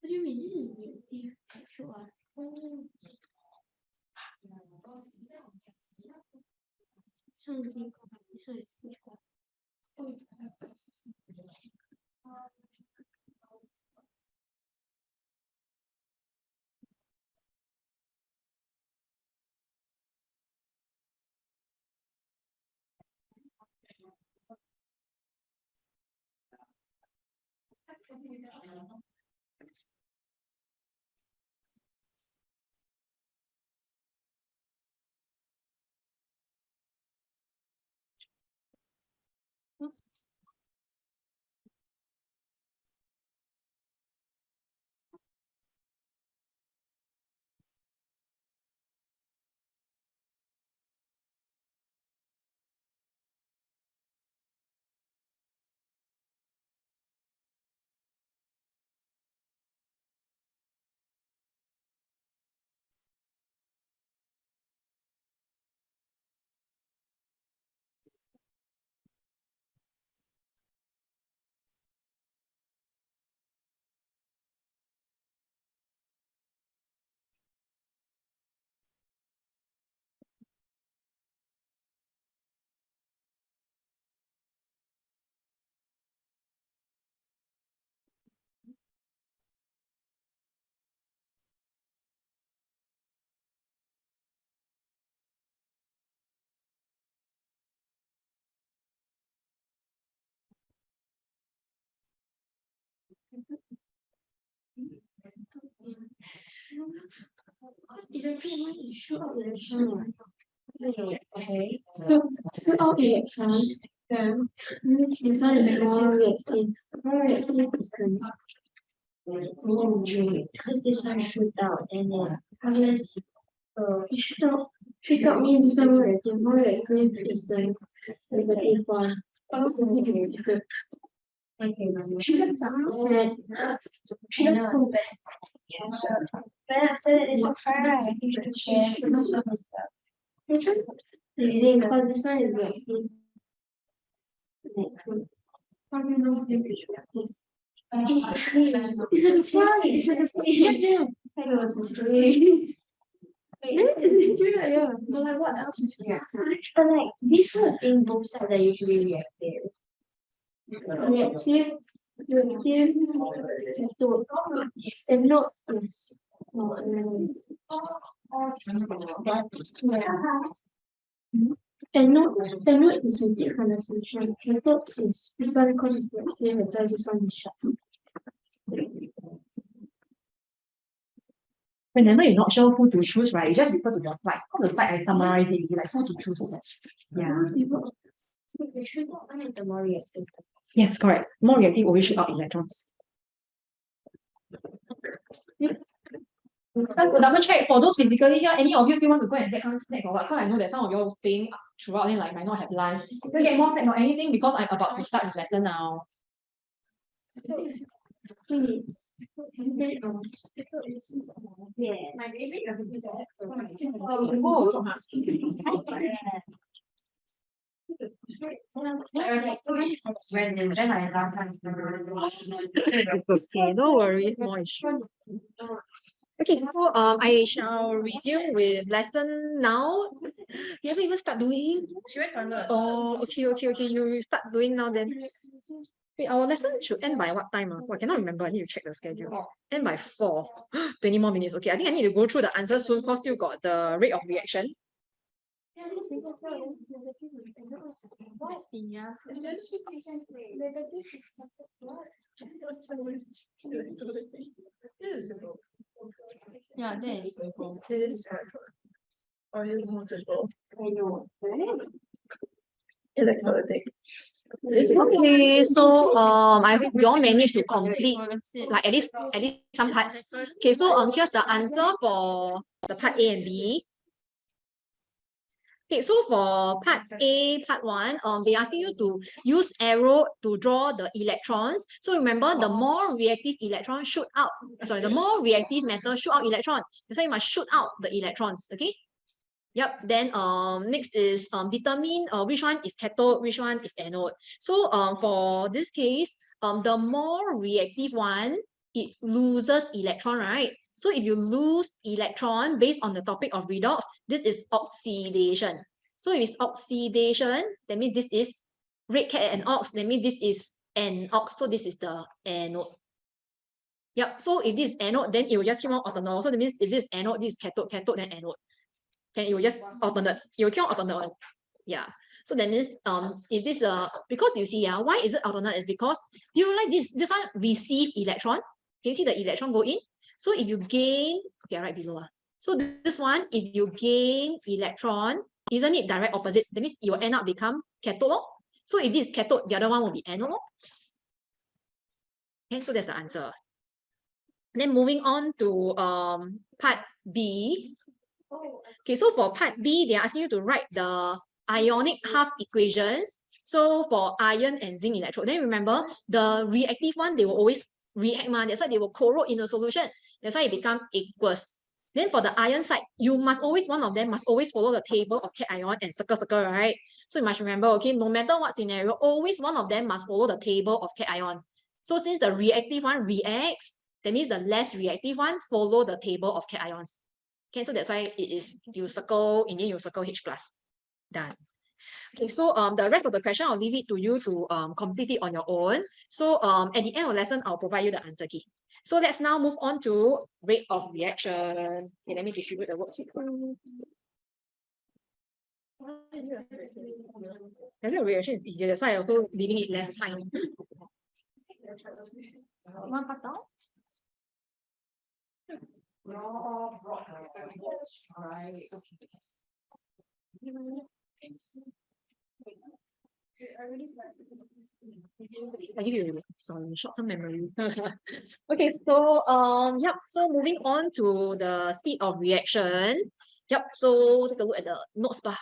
我觉得名字有点好说啊。上节课没设计。过。Because this one shoot out and then unless uh it shoot out shoot out means more reactive. More reactive is the negative one. Out. She looks so bad. But after that, it's a try. You should share. This one this one is reactive. Like, How do you know the this? It's a try, it's a. I know it's a try. This is a try, yeah, but like what else is there? But like, these sort of thing, both sides are usually reactive. To, and not um, And not, and not is a different assumption, the thought is, one because it's is shut. Whenever you're not sure who to choose, right, you just refer to the slide. All the slide I summarize it, like who to choose. Yeah. We should not make the more reactive. Yes, correct. More reactive always shoot out electrons. I will double check for those physically here, any of you still want to go and get some snack or what? Cause I know that some of you all staying throughout and like might not have lunch. You get more snack or anything because I'm about to start the lesson now. Really, Yeah. Okay, no worries, more issue. Okay, so um, I shall resume with lesson now. You haven't even start doing? Oh, okay, okay, okay. You start doing now then. Wait, our lesson should end by what time? Oh, I cannot remember. I need to check the schedule. End by four. [GASPS] 20 more minutes. Okay, I think I need to go through the answers soon because still got the rate of reaction. Yeah, that is. Or is more? I know. Okay, so um, I hope you all managed to complete like at least at least some parts. Okay, so um, here's the answer for the part A and B. Okay, so for part A, part one, um, they asking you to use arrow to draw the electrons. So remember, the more reactive electron shoot out, sorry, the more reactive metal shoot out electron. Why you must shoot out the electrons. Okay. Yep. Then um next is um determine uh, which one is cathode, which one is anode. So um for this case, um the more reactive one, it loses electron, right? So if you lose electron based on the topic of redox, this is oxidation. So if it's oxidation, that means this is red cat and ox, that means this is an ox. So this is the anode. Yep. So if this is anode, then it will just keep on alternate. So that means if this is anode, this is cathode, cathode, then anode. Then it will just alternate. It will keep on alternate. Yeah. So that means um if this uh because you see yeah, why is it alternate is because do you realize this this one receive electron? Can you see the electron go in? So if you gain, okay, right below. ah. So this one, if you gain electron, isn't it direct opposite? That means will end up become cathode. So if this is cathode, the other one will be anode. Okay, so that's the answer. Then moving on to um part B. Okay, so for part B, they are asking you to write the ionic half equations. So for iron and zinc electrode, then remember the reactive one, they will always react, ma. that's why they will corrode in the solution. That's why it become aqueous. Then for the iron side, you must always, one of them must always follow the table of cation and circle, circle, right? So you must remember, okay, no matter what scenario, always one of them must follow the table of cation. So since the reactive one reacts, that means the less reactive one follow the table of cations. Okay, so that's why it is you circle, in the you circle H plus. Done. Okay, so um the rest of the question I'll leave it to you to um complete it on your own. So um at the end of the lesson, I'll provide you the answer key. So let's now move on to rate of reaction. Okay, let me distribute the worksheet. The rate of reaction is easier, that's why I also leaving it less time. One part down? Right, okay. I give you some short-term memory. [LAUGHS] Okay, so um, yep. So moving on to the speed of reaction. Yep. So take a look at the notes bar.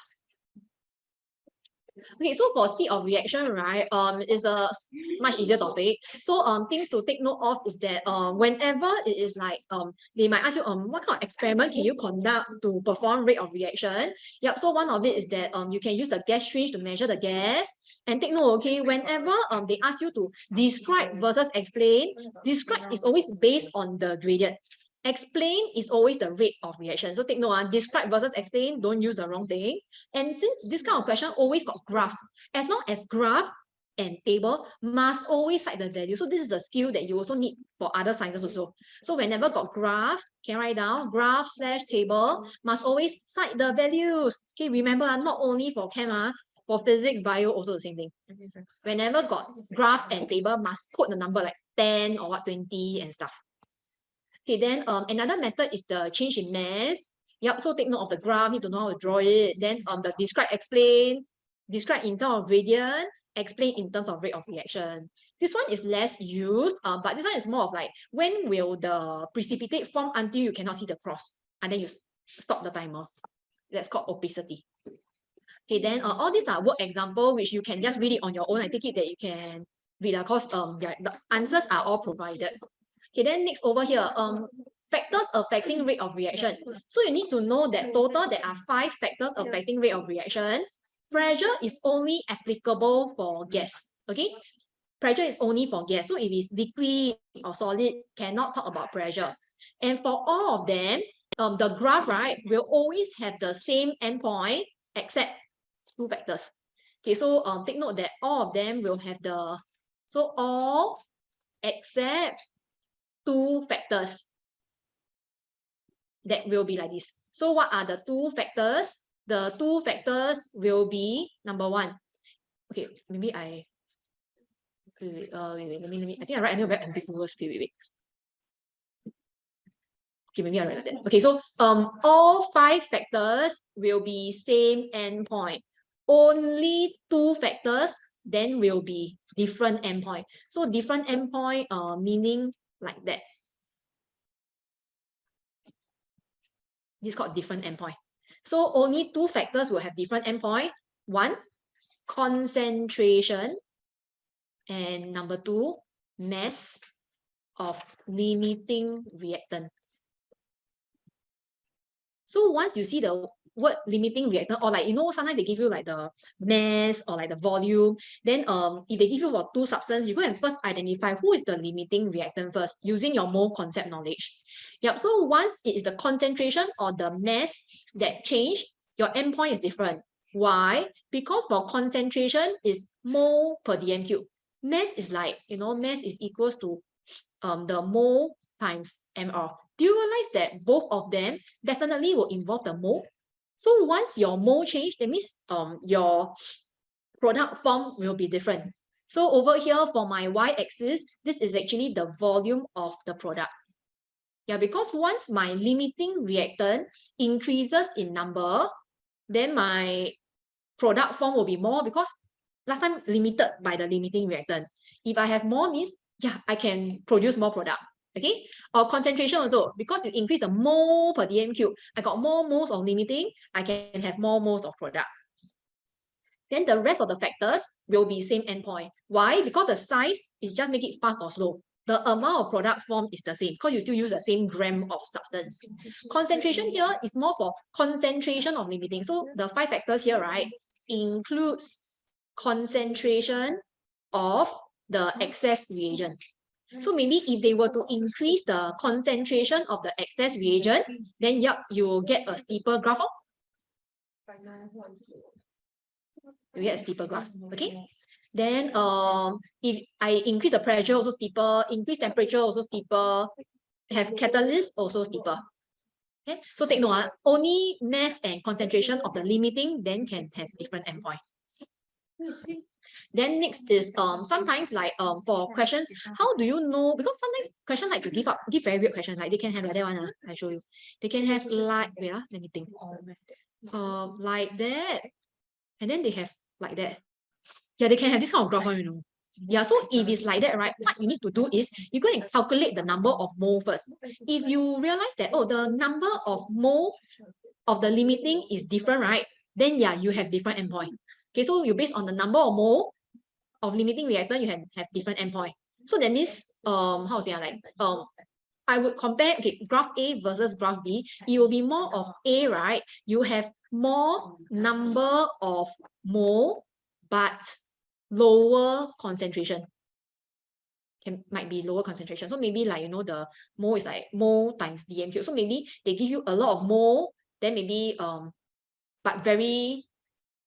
Okay, so for speed of reaction, right, um, is a much easier topic. So um, things to take note of is that um, whenever it is like um, they might ask you um, what kind of experiment can you conduct to perform rate of reaction? Yep. So one of it is that um, you can use the gas syringe to measure the gas. And take note, okay, whenever um they ask you to describe versus explain, describe is always based on the gradient. Explain is always the rate of reaction. So take note, ah, describe versus explain, don't use the wrong thing. And since this kind of question always got graph, as long as graph and table must always cite the value. So this is a skill that you also need for other sciences also. So whenever got graph, can write down graph slash table must always cite the values. Okay, remember ah, not only for chem, ah, for physics, bio also the same thing. Whenever got graph and table must quote the number like 10 or what 20 and stuff. Okay, then um another method is the change in mass. Yep, so take note of the graph, need to know how to draw it. Then um the describe, explain, describe in terms of gradient, explain in terms of rate of reaction. This one is less used, um, but this one is more of like when will the precipitate form until you cannot see the cross, and then you stop the timer. That's called opacity. Okay, then uh, all these are work example which you can just read it on your own. I take it that you can read because um yeah, the answers are all provided. Okay, then next over here, um, factors affecting rate of reaction. So you need to know that total there are five factors affecting rate of reaction. Pressure is only applicable for gas, okay? Pressure is only for gas. So if it's liquid or solid, cannot talk about pressure. And for all of them, um, the graph, right, will always have the same endpoint except two factors. Okay, so um, take note that all of them will have the, so all except two factors that will be like this. So what are the two factors? The two factors will be number one. Okay, maybe I wait, wait, uh, wait, wait, let me, let me, I think I write a very ambiguous, wait, wait, wait. Okay, maybe I write like that. Okay, so um, all five factors will be same endpoint. Only two factors then will be different endpoint. So different endpoint uh, meaning like that. This is called different endpoint. So only two factors will have different endpoint. One, concentration. And number two, mass of limiting reactant. So once you see the word limiting reactant or like you know sometimes they give you like the mass or like the volume then um if they give you for two substance you go and first identify who is the limiting reactant first using your mole concept knowledge. Yep so once it is the concentration or the mass that change your endpoint is different. Why? Because for concentration is mole per dm cube. Mass is like you know mass is equals to um the mole times mr do you realize that both of them definitely will involve the mole so once your mole change, that means um your product form will be different. So over here for my y-axis, this is actually the volume of the product. Yeah, because once my limiting reactant increases in number, then my product form will be more because last time limited by the limiting reactant. If I have more means, yeah, I can produce more product okay? Or concentration also. Because you increase the mole per dm cube i got more moles of limiting i can have more moles of product. Then the rest of the factors will be same endpoint. Why? Because the size is just make it fast or slow. The amount of product form is the same because you still use the same gram of substance. Concentration here is more for concentration of limiting. So the five factors here right includes concentration of the excess reagent so maybe if they were to increase the concentration of the excess reagent, then yep, you will get a steeper graph. You get a steeper graph, okay? Then um, if I increase the pressure also steeper, increase temperature also steeper, have catalyst also steeper. Okay, so take note, ah, only mass and concentration of the limiting then can have different endpoint. Then next is um sometimes like um for questions, how do you know? Because sometimes question like to give up, give very weird question. Like they can have like that one. Uh, I show you. They can have like wait, uh, let me think. Um like that. And then they have like that. Yeah, they can have this kind of graph you know. Yeah, so if it's like that, right, what you need to do is you go and calculate the number of mole first. If you realize that, oh, the number of mole of the limiting is different, right? Then yeah, you have different endpoint. Okay, so you based on the number or mole of limiting reactant, you have, have different endpoint. So that means, um, how to say, ah, like, um, I would compare, okay, graph A versus graph B. It will be more of A, right? You have more number of mole, but lower concentration. Can, might be lower concentration. So maybe like, you know, the mole is like mole times dm cube. So maybe they give you a lot of mole, then maybe, um, but very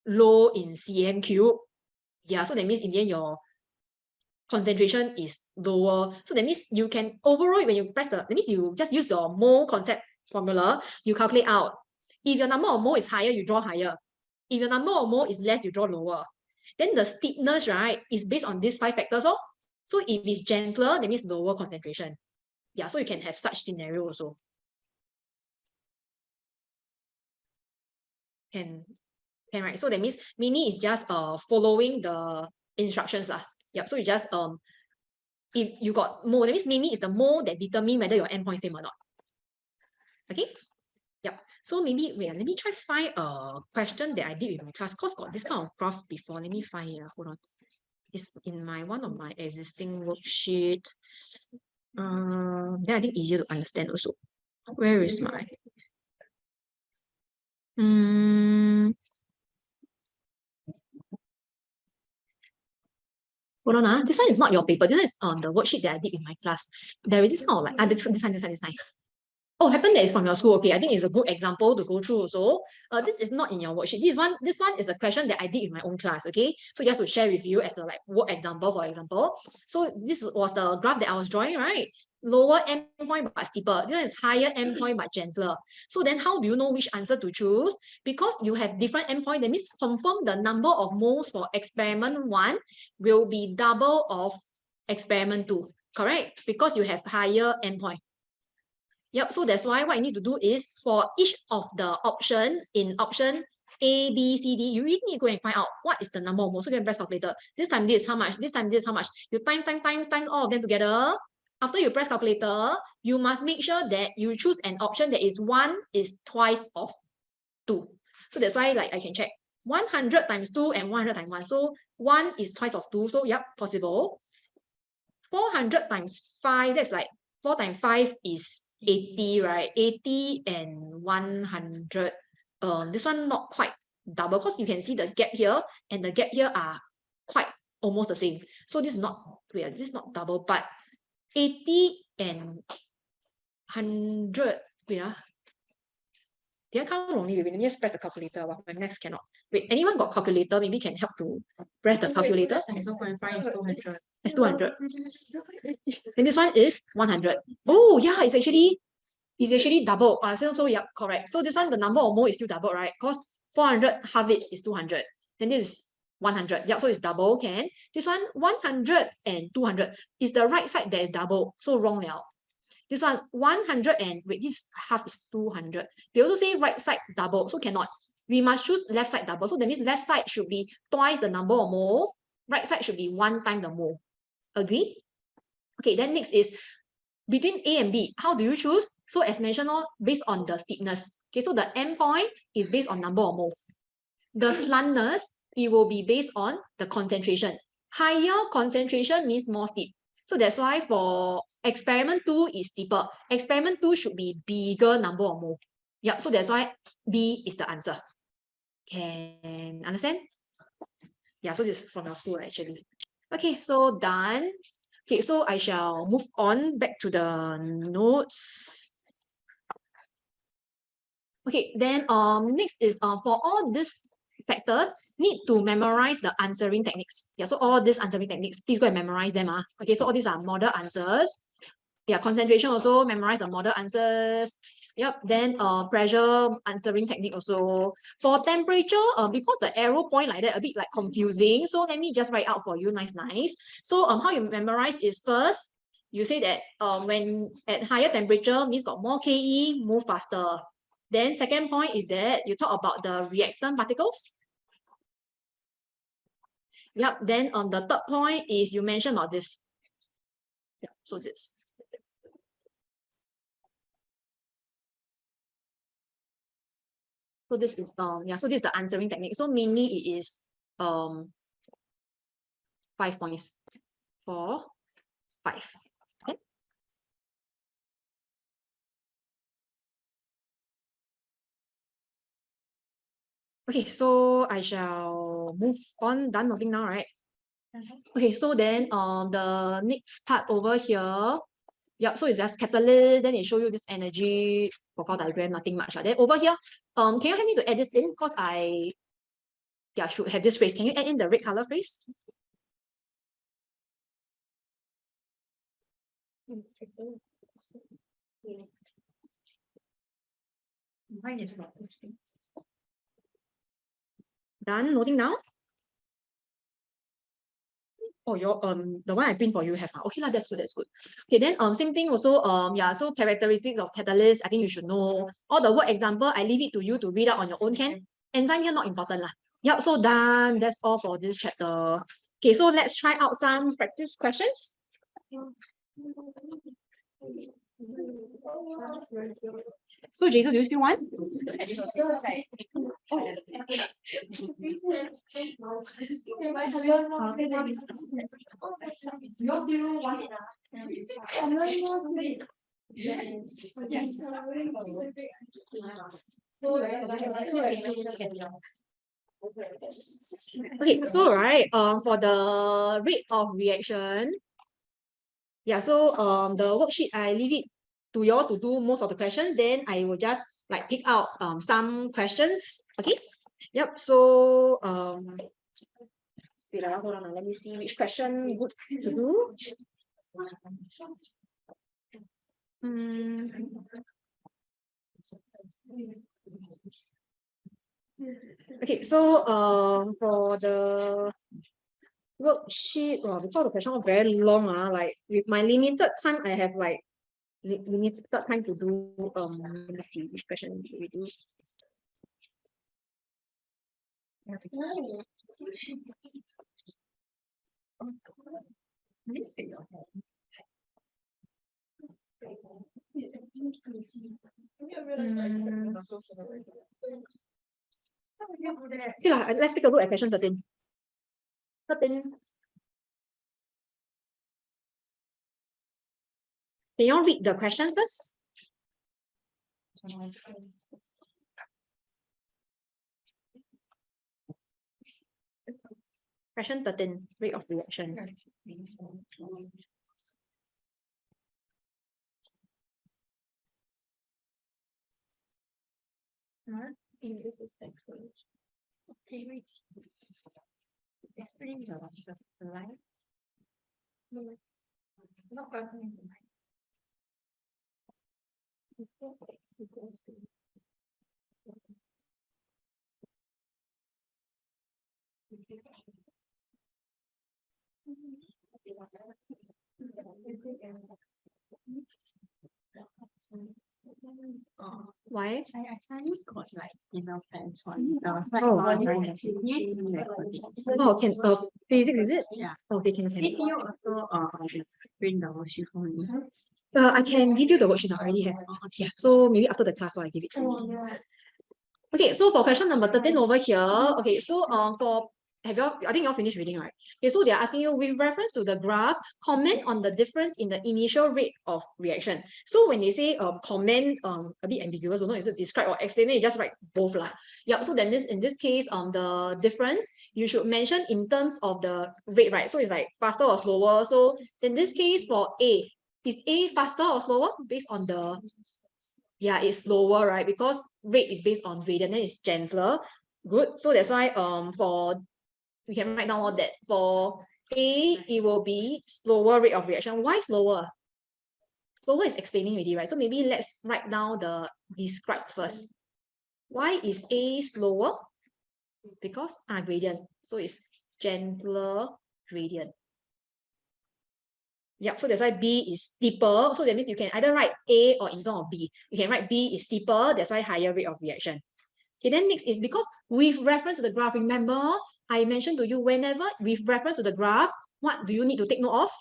low in cm cube. Yeah, so that means in the end your concentration is lower. So that means you can overall when you press the, that means you just use your mole concept formula, you calculate out. If your number of mole is higher, you draw higher. If your number of mole is less, you draw lower. Then the steepness, right, is based on these five factors. Oh? So if it's gentler, that means lower concentration. Yeah, so you can have such scenario also. And can right? So that means mini is just uh following the instructions lah. Yep so you just um if you got more that means mini is the more that determine whether your endpoint same or not. Okay? Yep so maybe wait let me try to find a question that i did with my class cause got this kind of graph before. Let me find it hold on. It's in my one of my existing worksheet. Um, then I think easier to understand also. Where is my? Hmm. Hold on, ah. This one is not your paper. This one is on the worksheet that I did in my class. There is this kind of like, ah, this, this one, this one, this one. Oh, happen that is from your school. Okay, I think it's a good example to go through So, Uh, this is not in your worksheet. This one, this one is a question that I did in my own class. Okay, so just to share with you as a like work example, for example. So this was the graph that I was drawing, right? Lower endpoint but steeper. This is higher endpoint but gentler. So then, how do you know which answer to choose? Because you have different endpoint. That means confirm the number of moles for experiment one will be double of experiment two. Correct? Because you have higher endpoint. Yep, so that's why what you need to do is for each of the option in option A, B, C, D, you really need to go and find out what is the number of moles. So you can press calculator. This time this how much, this time this how much. You times, times, times, times all of them together. After you press calculator, you must make sure that you choose an option that is one is twice of two. So that's why like I can check 100 times 2 and 100 times 1. So 1 is twice of 2. So yep, possible. 400 times 5, that's like 4 times 5 is 80, right? 80 and 100. Um, this one not quite double because you can see the gap here and the gap here are quite almost the same. So this is not, wait, this is not double, but 80 and 100, wait, ah. Did I count wrongly? Wait, let me just press the calculator. Wow, my math cannot. Wait, anyone got calculator? Maybe can help to press the calculator. So point five is two hundred. It's 200. And this one is 100. Oh, yeah, it's actually it's actually double. Uh, so, so yeah, correct. So this one, the number of mole is still double, right? Because 400 half it is 200. Then this is 100. Yeah, so it's double, can. This one, 100 and 200 is the right side that is double. So wrong now. This one, 100 and, wait, this half is 200. They also say right side double, so cannot. We must choose left side double. So that means left side should be twice the number or more. Right side should be one time the more. Agree? Okay, then next is between A and B, how do you choose? So as mentioned, all based on the steepness. Okay, so the end point is based on number or more. The slantness, it will be based on the concentration. Higher concentration means more steep. So that's why for experiment two is steeper. Experiment two should be bigger number of mole. Yeah, so that's why B is the answer. Can understand? Yeah, so this is from your school actually. Okay, so done. Okay, so I shall move on back to the notes. Okay, then um next is uh, for all these factors, need to memorize the answering techniques. Yeah, so all these answering techniques, please go and memorize them. Ah. Okay, so all these are model answers. Yeah, concentration also, memorize the model answers. Yep, then uh pressure answering technique also. For temperature, uh, because the arrow point like that a bit like confusing. So let me just write out for you, nice, nice. So um how you memorize is first, you say that um when at higher temperature means got more KE, move faster. Then second point is that you talk about the reactant particles. Yep, then on um, the third point is you mentioned about this. Yeah, so this. So this is um yeah, so this is the answering technique. So mainly it is um five points. Four, five. Okay, so I shall move on. Done nothing now, right? Okay, so then um the next part over here. Yep, so it's just catalyst, then it show you this energy profile diagram, nothing much. Uh. Then over here, um, can you help me to add this in? Because I yeah, should have this phrase. Can you add in the red color phrase? Mine is not. Done, noting now. Oh, your um the one I print for you have. Okay, lah, that's good, that's good. Okay, then um same thing also, um, yeah, so characteristics of catalyst, I think you should know. All the word example, I leave it to you to read out on your own can. Enzyme here not important lah. Yep, so done. That's all for this chapter. Okay, so let's try out some practice questions. So Jason, do you still want? Okay, so right, um, for the rate of reaction, yeah, so um, the worksheet I leave it to you all to do most of the questions. Then I will just like pick out um some questions. Okay. Yep. So um, wait, ah, hold on. ah, Let me see which question good to do. Hmm. Okay, so um for the worksheet, well, because the question was very long, ah, like with my limited time, I have like li- limited time to do um let me see which question should we do. Mm. Okay lah, let's take a look at question 13. 13. Can you all read the question first? Question 13, rate of reaction. Explain the the line. No, Not personally. Before X equals to. Oh, Why? I I suddenly got like email friends. I was like Oh, wondering okay. if you need to record it. Oh, can uh physics is it? Yeah. Okay, can can. Did you also uh print the worksheet for me? Uh, I can give you the worksheet. I already have. Yeah, so maybe after the class, I'll give it. to you. Oh. Okay, so for question number 13 over here, okay, so um for have you all, I think you all finished reading, right? Okay, so they're asking you with reference to the graph, comment on the difference in the initial rate of reaction. So when they say um comment um a bit ambiguous, don't know is it describe or explain, then you just write both lah. Yep, so then this in this case, um the difference you should mention in terms of the rate, right? So it's like faster or slower. So in this case for A, is A faster or slower based on the yeah, it's slower, right? Because rate is based on gradient, then it's gentler. Good. So that's why um for we can write down all that. For A, it will be slower rate of reaction. Why slower? Slower is explaining already, right? So maybe let's write down the describe first. Why is A slower? Because ah gradient. So it's gentler gradient. Yep, so that's why B is steeper. So that means you can either write A or in front of B. You can write B is steeper, that's why higher rate of reaction. Okay, then next is because with reference to the graph, remember I mentioned to you whenever with reference to the graph, what do you need to take note of?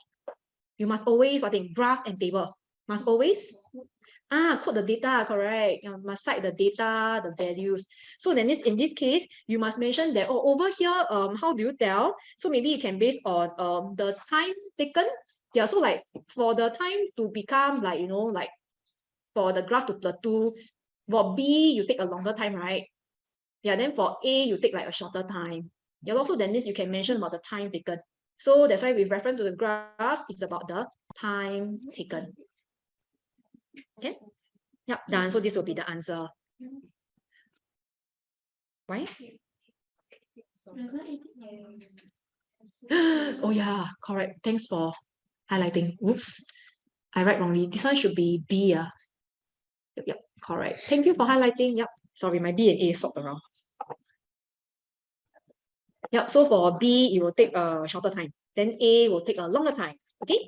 You must always, what thing, graph and table. Must always, ah, quote the data, correct. You must cite the data, the values. So then this, in this case, you must mention that, oh, over here, um, how do you tell? So maybe you can base on um the time taken. Yeah, so like for the time to become like, you know, like for the graph to plateau, for B, you take a longer time, right? Yeah, then for A, you take like a shorter time. Yeah, also then this you can mention about the time taken. So that's why with reference to the graph, it's about the time taken. Okay. Yep, done. So this will be the answer. Why? [GASPS] oh yeah, correct. Thanks for highlighting. Oops, I write wrongly. This one should be B. Yeah. Yep, yep, correct. Thank you for highlighting. Yep. Sorry, my B and A swapped around. Yep, so for B, it will take a shorter time. Then A will take a longer time. Okay.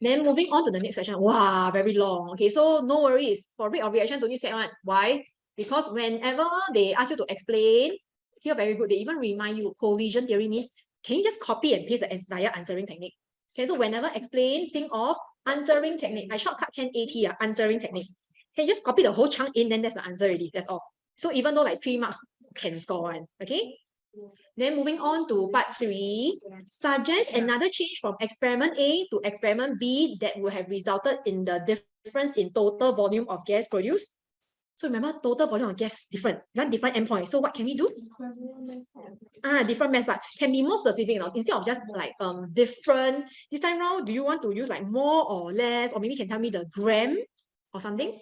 Then moving on to the next question. Wow, very long. Okay, so no worries. For rate of reaction, don't need set one. Why? Because whenever they ask you to explain, here very good. They even remind you collision theory means can you just copy and paste the entire answering technique? Okay, so whenever explain, think of answering technique. I shortcut can AT, uh, answering technique. Can you just copy the whole chunk in, then that's the answer already. That's all. So even though like three marks can score one. Okay. Then moving on to part three, suggest another change from experiment A to experiment B that would have resulted in the difference in total volume of gas produced. So remember, total volume of gas different, one different endpoint. So what can we do? Ah, different mass, but can be more specific now. Instead of just like um different, this time round, do you want to use like more or less, or maybe you can tell me the gram or something?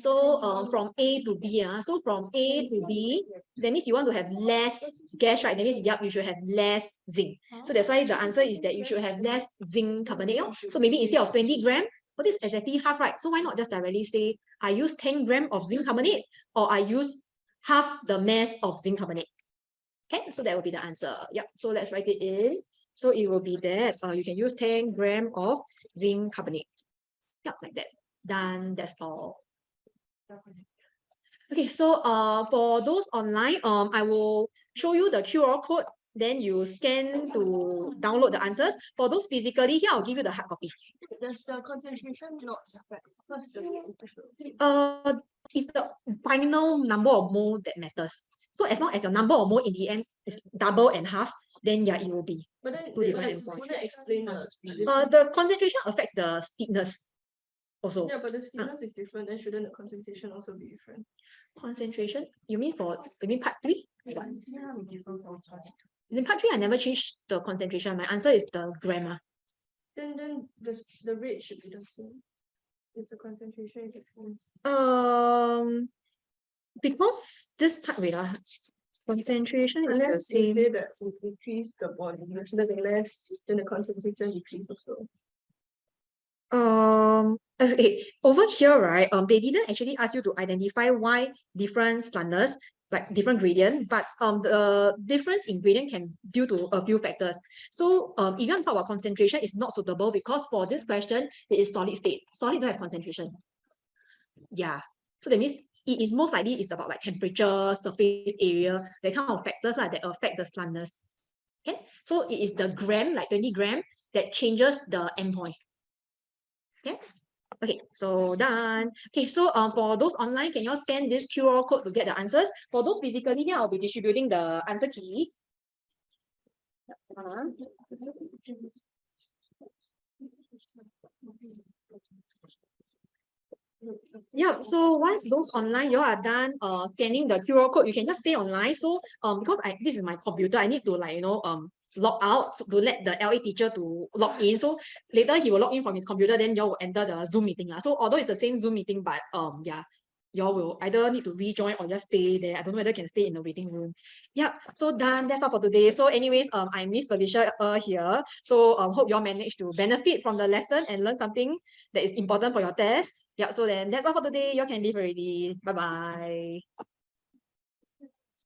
So um, from A to B, ah, so from A to B, that means you want to have less gas, right? That means, yep, you should have less zinc. So that's why the answer is that you should have less zinc carbonate. oh. So maybe instead of 20 gram, well, this is exactly half, right? So why not just directly say, I use 10 gram of zinc carbonate, or I use half the mass of zinc carbonate. Okay, so that will be the answer. Yep, so let's write it in. So it will be that uh, you can use 10 gram of zinc carbonate. Yep, like that. Done, that's all. Okay, so uh, for those online, um, I will show you the QR code. Then you scan to download the answers. For those physically, here I'll give you the hard copy. Does the concentration not affect? What's the issue? Uh, it's the final number of mole that matters. So as long as your number of mole in the end is double and half, then yeah, it will be. But then, Two different would- endpoint. would that explain the Uh, the concentration affects the steepness also. Yeah, but the steepness is different, then shouldn't the concentration also be different? Concentration, you mean for, you mean part three? Yeah. In part three, I never changed the concentration. My answer is the grammar. Then, then the, the rate should be the same. If the concentration is different. Um, because this type, wait, ah, concentration is the Unless you same. say that we increase the volume, it should less, then the concentration decrease also. Um, as- okay, over here, right, um, they didn't actually ask you to identify why different slanders, like different gradient, but um, the difference in gradient can due to a few factors. So um, to talk about concentration, it's not suitable because for this question, it is solid state. Solid don't have concentration. Yeah, so that means it is most likely it's about like temperature, surface area, that kind of factors like that affect the slanders. Okay, so it is the gram, like 20 gram, that changes the endpoint. Okay. Okay, so done. Okay, so um, for those online, can you all scan this QR code to get the answers? For those physically, here I'll be distributing the answer key. Yeah, so once those online, you are done uh scanning the QR code, you can just stay online. So um because I this is my computer, I need to like you know um log out to let the LA teacher to log in. So later he will log in from his computer, then you all will enter the Zoom meeting. So although it's the same Zoom meeting, but um yeah, you all will either need to rejoin or just stay there. I don't know whether you can stay in the waiting room. Yep, so done. That's all for today. So anyways, um I'm Miss Felicia uh, here. So um hope you all managed to benefit from the lesson and learn something that is important for your test. Yeah, so then that's all for today. You all can leave already. Bye bye.